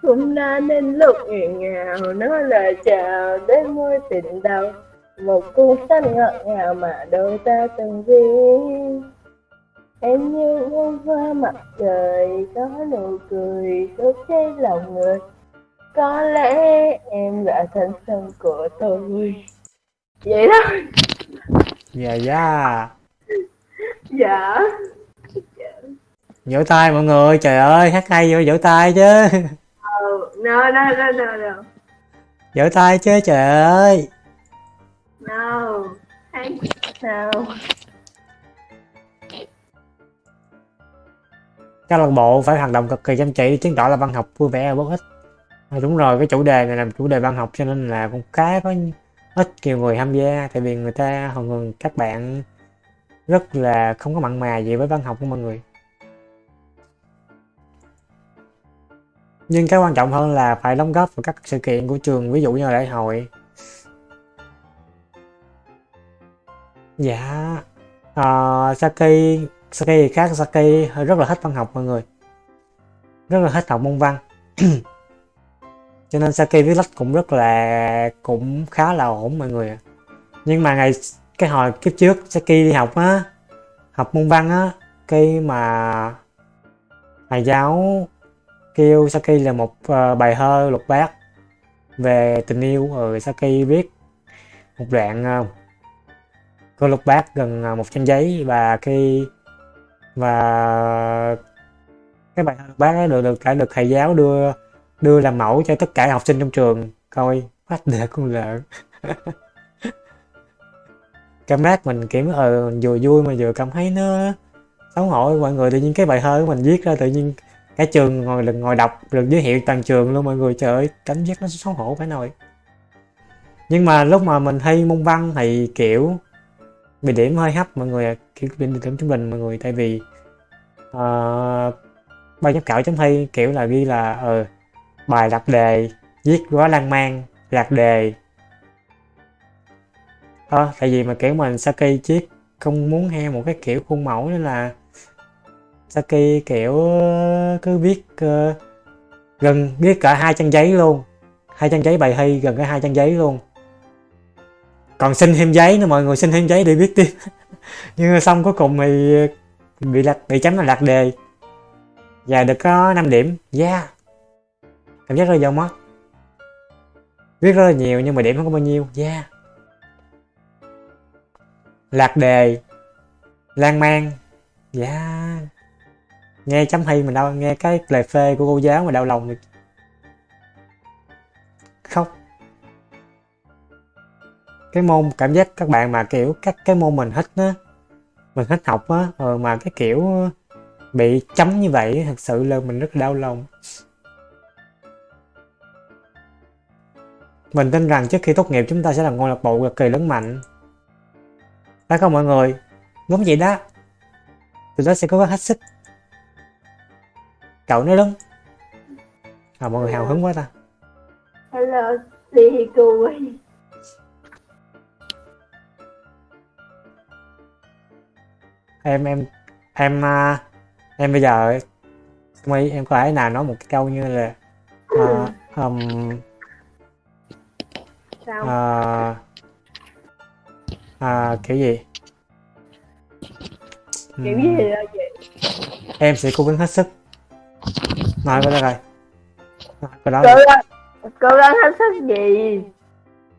Cũng đã đến lúc nghẹn ngào nói lời chào đến môi tình đầu một cuốn sách ngọt ngào mà đôi ta từng viết em như bông hoa mặt trời có nụ cười đốt cháy lòng người. Có lẽ em là thanh xuân của tôi. Vậy đó. Dạ dạ. Dạ. Vỗ tay mọi người trời ơi hát hay vô vỗ tay chứ. Ừ no no no no no. Vỗ tay chứ trời ơi no. Hát Các câu lạc bộ phải hoạt động cực kỳ chăm chỉ để chứng tỏ là văn học vui vẻ và bổ ích à, đúng rồi cái chủ đề này làm chủ đề văn học cho nên là cũng khá có ít nhiều người tham gia. Tại vì người ta hầu ngừng các bạn rất là không có mặn mà gì với văn học của mọi người. Nhưng cái quan trọng hơn là phải đóng góp vào các sự kiện của trường ví dụ như là lễ hội. Dạ. Uh, Saki Saki thì khác Saki rất là thích văn học mọi người. Rất là thích học môn văn. Cho nên Saki viết lách cũng rất là cũng khá là ổn mọi người nhưng mà ngày cái hồi kiếp trước Saki đi học á học môn văn á khi mà thầy giáo kêu Saki là một uh, bài thơ lục bát về tình yêu rồi Saki viết một đoạn uh, câu lục bát gần à, một trang giấy và khi, và cái bài thơ lục bát đó được được, đã được thầy giáo đưa đưa làm mẫu cho tất cả học sinh trong trường. Coi phát để con lợn. Cảm giác mình kiểu ờ vừa vui mà vừa cảm thấy nó xấu hổ. Mọi người tự nhiên cái bài thơ của mình viết ra tự nhiên cả trường ngồi lần ngồi đọc, được giới thiệu toàn trường luôn. Mọi người, trời ơi, cảm giác nó xấu hổ phải nổi nhưng mà lúc mà mình thi môn văn thì, kiểu bị điểm hơi hấp mọi người kiểu bị điểm trung bình mọi người tại vì uh, ban giám khảo chấm thi kiểu là ghi là ờ uh, bài lạc đề viết quá lan man lạc đề. Đó tại vì mà kiểu mình Saki chiếc không muốn theo một cái kiểu khuôn mẫu nên là Saki kiểu cứ viết uh, gần viết cả hai trang giấy luôn. Hai trang giấy bài thi gần cái hai trang giấy luôn còn xin thêm giấy nữa, mọi người xin thêm giấy để viết tiếp. Nhưng mà xong cuối cùng thì bị lạc, bị chấm là lạc đề. Và được có 5 điểm. Yeah. Cảm giác rơi vô mất viết rất là nhiều nhưng mà điểm không có bao nhiêu. Yeah. Lạc đề. Lan man. Yeah. Nghe chấm thi mình đâu nghe cái lời phê của cô giáo mà đau lòng khóc cái môn cảm giác các bạn mà kiểu các cái môn mình thích á mình thích học á ờ, mà cái kiểu bị chấm như vậy thật sự là mình rất đau lòng. Mình tin rằng trước khi tốt nghiệp chúng ta sẽ là ngôi lạc bộ cực kỳ lớn mạnh. Phải không mọi người? Đúng vậy đó. Tụi đó sẽ cố gắng hết sức. Cậu nói đúng. À mọi người hào hứng quá ta. Hello đi cô em em em uh, em bây giờ mấy em có thể nào nói một cái câu như là uh, um, sao? uh, à, kiểu gì? Kiểu Ừm, gì chị em sẽ cố gắng hết sức. Nói đây rồi cái đó cố gắng cố gắng hết sức gì?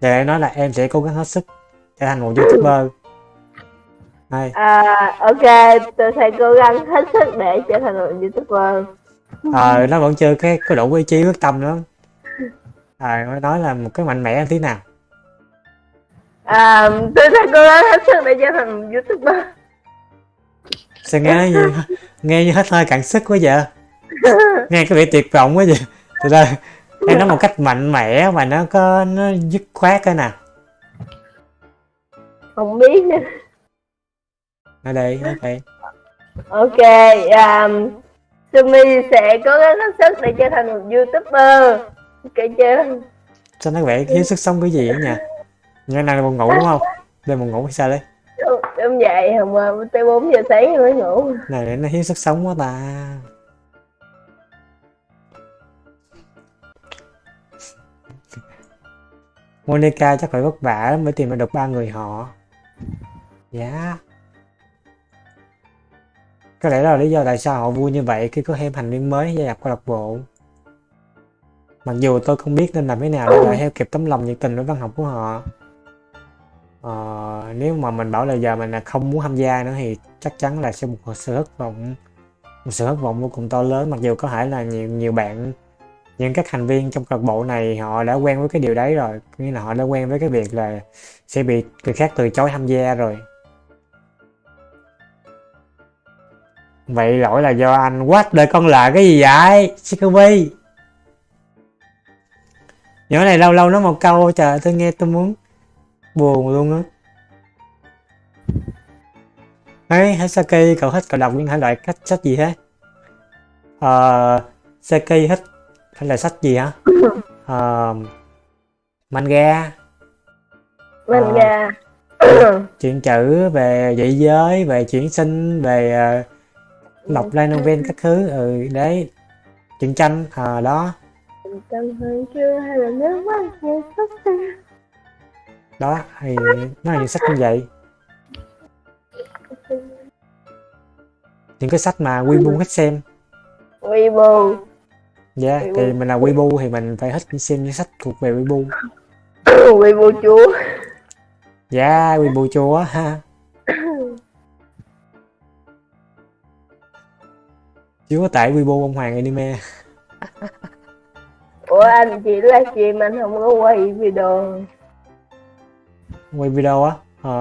Vậy em nói là em sẽ cố gắng hết sức trở thành một youtuber Đây, à ok tôi sẽ cố gắng hết sức để trở thành một youtuber. Ờ nó vẫn chưa cái có đủ ý chí quyết tâm nữa à, mới nói là một cái mạnh mẽ tí nào? À tôi sẽ cố gắng hết sức để trở thành một youtuber. Sao nghe như nghe như hết hơi cạn sức quá vậy? Nghe có vẻ tuyệt vọng quá vậy. Từ đây em nói một cách mạnh mẽ mà nó có nó dứt khoát cái nào? Không biết. nữa ở đây đây ok um, Sumi sẽ cố gắng hết sức để trở thành một youtuber ok chưa sao nó vẻ thiếu sức sống cái gì á nha Nhớ nay buồn ngủ đúng không? Đêm buồn ngủ hay sao đấy? Em dậy hồng mà tới 4 giờ sáng mới ngủ Này để nó hiếu sức sống quá ta. Monica chắc phải vất vả lắm mới tìm được ba người họ. Dạ. Có lẽ đó là lý do tại sao họ vui như vậy khi có thêm thành viên mới gia nhập câu lạc bộ. Mặc dù tôi không biết nên làm thế nào để lại theo kịp tấm lòng nhiệt tình với văn học của họ. Ờ, nếu mà mình bảo là giờ mình là không muốn tham gia nữa thì chắc chắn là sẽ một sự thất vọng một sự thất vọng vô cùng to lớn mặc dù có thể là nhiều nhiều bạn những các thành viên trong câu lạc bộ này họ đã quen với cái điều đấy rồi nghĩa là họ đã quen với cái việc là sẽ bị người khác từ chối tham gia rồi vậy lỗi là do anh quát đời con là cái gì vậy Shikobi nhỏ này lâu lâu nói một câu trời tôi nghe tôi muốn buồn luôn á. Ấy Hasaki cậu thích cậu đọc những thể loại cách sách gì thế? Ờ Saki thích thể loại sách gì hả? Ờ manga. Manga. chuyện chữ về dị giới về chuyển sinh về uh, đọc light novel các thứ ừ đấy. Truyện tranh à đó. Chưa hay là hay đó thì nó là những sách như vậy. Những cái sách mà Weibo thích xem. Weibo. Dạ yeah, thì mình là Weibo thì mình phải thích xem những sách thuộc về Weibo. Weibo chúa. Dạ yeah, Weibo chúa ha chứ có tải Weibo ông Hoàng anime. Ủa anh chỉ livestream anh không có quay video. Quay video á? Ờ,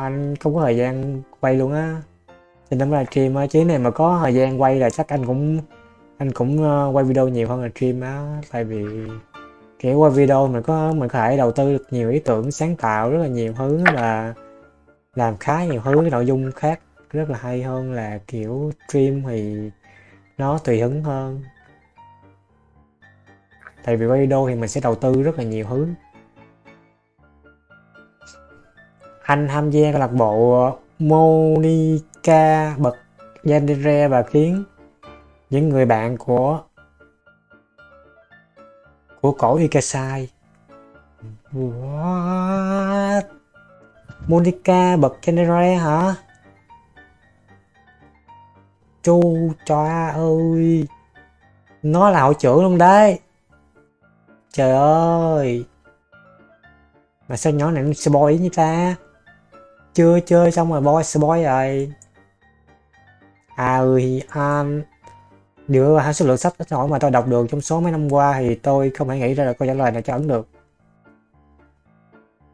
anh không có thời gian quay luôn á. Thì năm là stream á. Chứ này mà có thời gian quay là chắc anh cũng anh cũng uh, quay video nhiều hơn là stream á. Tại vì kiểu quay video mình có mình có thể đầu tư được nhiều ý tưởng sáng tạo rất là nhiều thứ và làm khá nhiều thứ nội dung khác rất là hay hơn là kiểu stream thì nó tùy hứng hơn tại vì quay video thì mình sẽ đầu tư rất là nhiều thứ anh tham gia câu lạc bộ Monica, bật, Yandere và khiến những người bạn của của cổ Ikasai What? Monica, bật, Yandere hả? Chu choa ơi. Nó là hội trưởng luôn đấy. Trời ơi. Mà sao nhỏ này nó spoil như ta? Chưa chơi xong rồi boy spoil rồi. À ơi um, dựa vào số lượng sách ít hỏi mà tôi đọc được trong số mấy năm qua thì tôi không thể nghĩ ra được câu trả lời nào cho ấn được.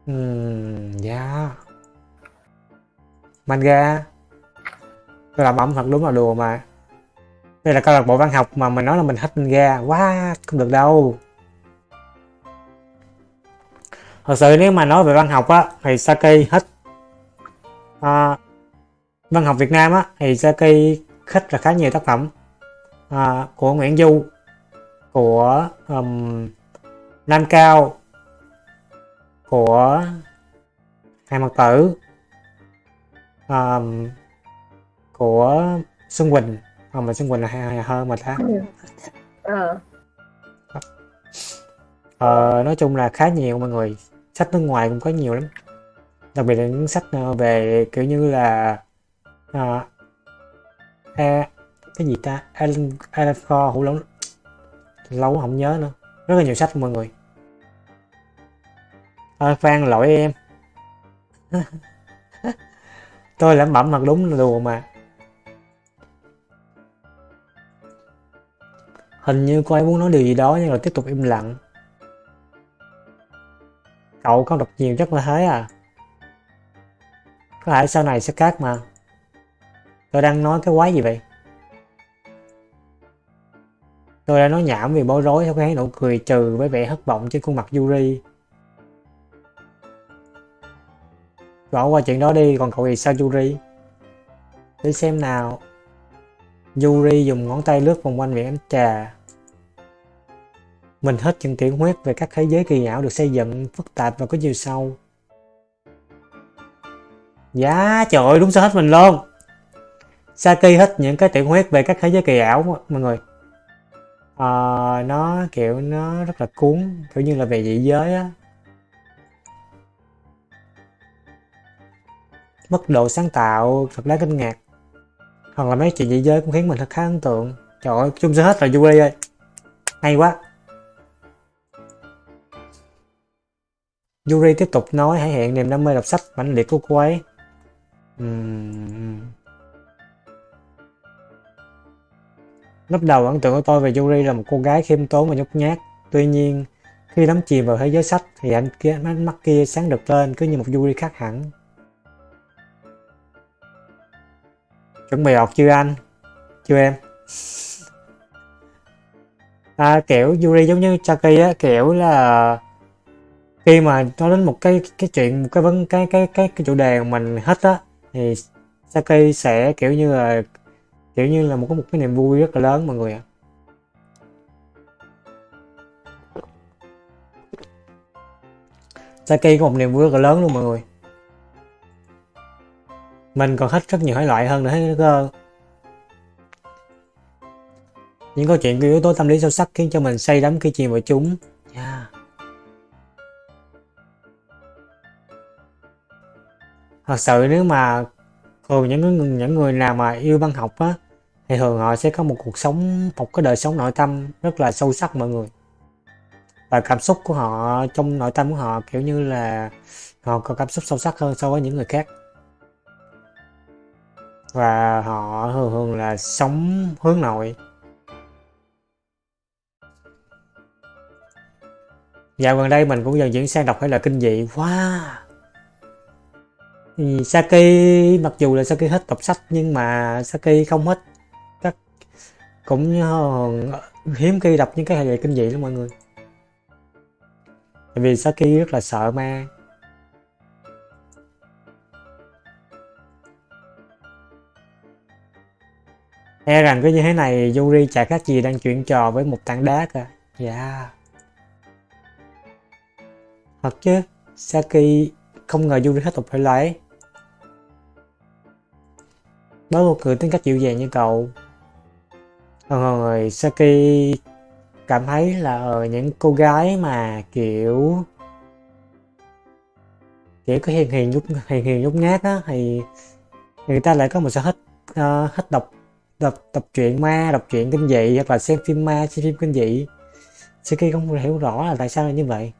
Ừm, um, yeah. Manga. Tôi làm ẩm thật đúng là đùa mà. Đây là câu lạc bộ văn học mà mình nói là mình hết mình ra. Quá, không được đâu. Thật sự nếu mà nói về văn học á Thì Saki hết à, văn học Việt Nam á, thì Saki khích là khá nhiều tác phẩm à, của Nguyễn Du của um, Nam Cao của Hai Mật Tử um, của Xuân Quỳnh. À, mà Xuân Quỳnh là hay, hơn mà ta ờ. ờ, nói chung là khá nhiều mọi người. Sách nước ngoài cũng có nhiều lắm. Đặc biệt là những sách ờ, về kiểu như là à, e, cái gì ta? Alan Alan Ford hủ lâu lâu không nhớ nữa. Rất là nhiều sách mọi người. À, Phan lỗi em. Tôi lẩm bẩm mặt đúng là đùa mà hình như cô ấy muốn nói điều gì đó nhưng rồi tiếp tục im lặng. Cậu có đọc nhiều chắc là thế à? Có thể sau này sẽ khác mà. Tôi đang nói cái quái gì vậy? Tôi đã nói nhảm vì bối rối sau cái nụ cười trừ với vẻ thất vọng trên khuôn mặt Yuri. Bỏ qua chuyện đó đi, còn cậu thì sao Yuri? Để xem nào. Yuri dùng ngón tay lướt vòng quanh miệng ánh trà. Mình hết những tiểu huyết về các thế giới kỳ ảo được xây dựng phức tạp và có chiều sâu. Giá trời ơi đúng sao hết mình luôn. Saki hết những cái tiểu huyết về các thế giới kỳ ảo mọi người. À, Nó kiểu nó rất là cuốn Kiểu như là về dị giới á. Mức độ sáng tạo thật đáng kinh ngạc. Hoặc là mấy chuyện dị giới cũng khiến mình thật khá ấn tượng Trời ơi, chung sẽ hết là Yuri ơi Hay quá Yuri tiếp tục nói hãy hiện niềm đam mê đọc sách mãnh liệt của cô ấy. Uhm. Lúc đầu ấn tượng của tôi về Yuri là một cô gái khiêm tốn và nhút nhát. Tuy nhiên, khi đắm chìm vào thế giới sách thì anh kia ánh mắt kia sáng được lên cứ như một Yuri khác hẳn. Chuẩn bị học chưa anh? Chưa em? À, kiểu Yuri giống như Chucky á, kiểu là khi mà nói đến một cái cái chuyện một cái vấn cái cái cái cái chủ đề của mình hết á thì Saki sẽ kiểu như là kiểu như là một cái một cái niềm vui rất là lớn mọi người ạ Saki có một niềm vui rất là lớn luôn mọi người mình còn thích rất nhiều thể loại hơn nữa cơ những câu chuyện có yếu tố tâm lý sâu sắc khiến cho mình say đắm khi chìm vào chúng. Yeah. thật sự nếu mà thường những người, những người nào mà yêu văn học á thì thường họ sẽ có một cuộc sống một cái đời sống nội tâm rất là sâu sắc mọi người. Và cảm xúc của họ trong nội tâm của họ kiểu như là họ có cảm xúc sâu sắc hơn so với những người khác và họ thường thường là sống hướng nội. Dạo gần đây mình cũng dần chuyển sang đọc thể loại kinh dị. Wow! Saki, mặc dù là Saki hết đọc sách nhưng mà Saki không hết các cũng hiếm khi đọc những cái hệ kinh dị lắm mọi người. Tại vì Saki rất là sợ ma. E rằng cứ như thế này Yuri chả khác gì đang chuyện trò với một tảng đá cả dạ yeah. thật chứ Saki không ngờ Yuri hết tục phải lấy với một người tính cách dịu dàng như cậu ờ, rồi Saki cảm thấy là ở những cô gái mà kiểu kiểu có hiền hiền nhút hiền hiền nhút nhát á thì người ta lại có một sở thích uh, độc đọc đọc tập truyện ma đọc truyện kinh dị hoặc là xem phim ma xem phim kinh dị. Saki không hiểu rõ là tại sao là như vậy.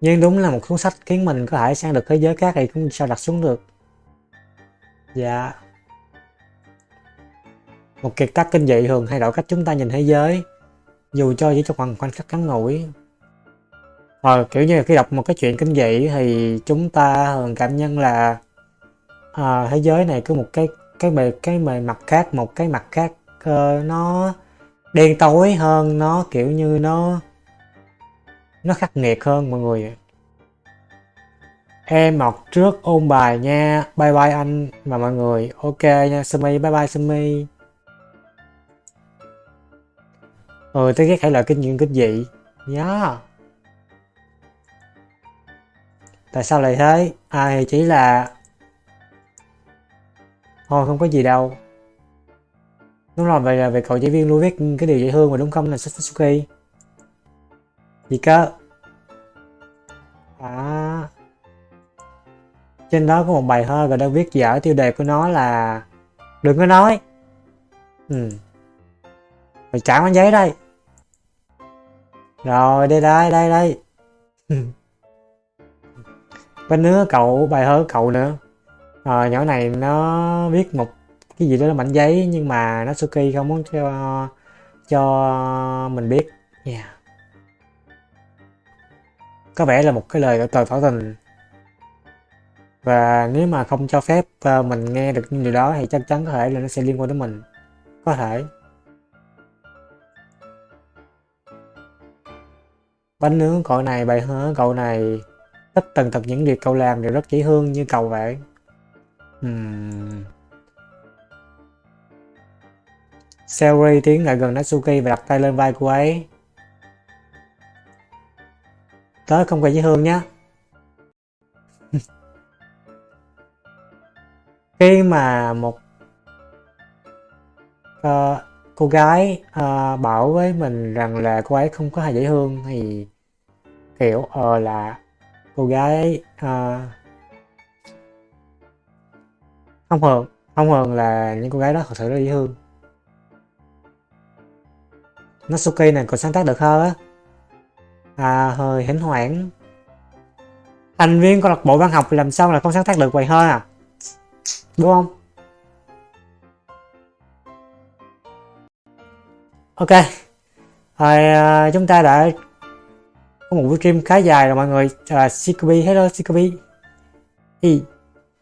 Nhưng đúng là một cuốn sách khiến mình có thể sang được thế giới khác thì cũng sao đặt xuống được. Dạ. Một kiệt tác kinh dị thường thay đổi cách chúng ta nhìn thế giới. Dù cho chỉ trong khoảng khoảnh khắc ngắn ngủi. Ờ, kiểu như là khi đọc một cái chuyện kinh dị thì chúng ta thường cảm nhận là à, thế giới này có một cái cái bề cái bề mặt khác một cái mặt khác uh, nó đen tối hơn nó kiểu như nó nó khắc nghiệt hơn mọi người em học trước ôn bài nha. Bye bye anh và mọi người. Ok nha. Sumi bye bye sumi. Ừ tôi ghét hãy loại kinh nghiệm kinh dị. Yeah. tại sao lại thế? À thì chỉ là thôi không có gì đâu. Đúng rồi, vậy là về cậu giáo viên luôn viết cái điều dễ thương mà đúng không? Là Satsuki gì cơ? À trên đó có một bài thơ và đang viết dở tiêu đề của nó là đừng có nói. Ừ. Mày trả con giấy đây. Rồi, đây đây đây đây. Bên nữa cậu, bài thơ cậu nữa à, nhỏ này nó viết một cái gì đó là mảnh giấy nhưng mà nó Suki không muốn cho cho mình biết. Nha yeah. Có vẻ là một cái lời tờ tỏ tình. Và nếu mà không cho phép ờ, mình nghe được những điều đó thì chắc chắn có thể là nó sẽ liên quan đến mình. Có thể. Bánh nướng cậu này bài hứa cậu này. Tất tần tật những việc cậu làm đều rất dễ thương như cậu vậy uhm. Tiến lại gần Natsuki và đặt tay lên vai cô ấy tớ không quen với hương nhá khi mà một uh, cô gái uh, bảo với mình rằng là cô ấy không có hài dễ thương thì kiểu ờ là cô gái uh, không hờn không hờn là những cô gái đó thật sự rất dễ thương. Natsuki này còn sáng tác được hơn á? À, hơi hỉnh hoảng. Thành viên câu lạc bộ văn học thì làm sao là không sáng tác được vậy hơn à? Đúng không? Ok. Rồi à, chúng ta đã có một buổi stream khá dài rồi mọi người. À, Sikobi hello Sikobi Ý,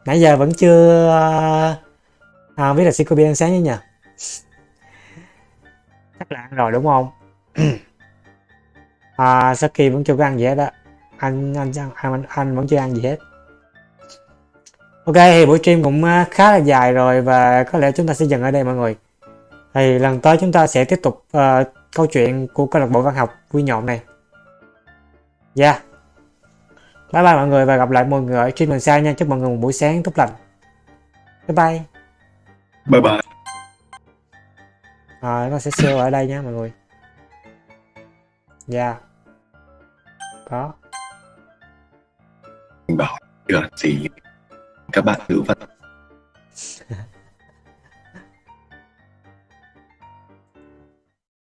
nãy giờ vẫn chưa à, à, biết là Sikobi ăn sáng như nhỉ? Chắc là ăn rồi đúng không? À, Saki vẫn chưa có ăn gì hết á. Anh anh anh anh vẫn chưa ăn gì hết. Ok thì buổi stream cũng à, khá là dài rồi và có lẽ chúng ta sẽ dừng ở đây mọi người. Thì lần tới chúng ta sẽ tiếp tục uh, câu chuyện của câu lạc bộ văn học vui nhộn này. Yeah bye bye mọi người và gặp lại mọi người ở stream lần sau nha. Chúc mọi người một buổi sáng tốt lành. Bye bye. Bye bye. Rồi nó sẽ sale ở đây nha mọi người. Yeah có bảo được gì? Các bạn thử vật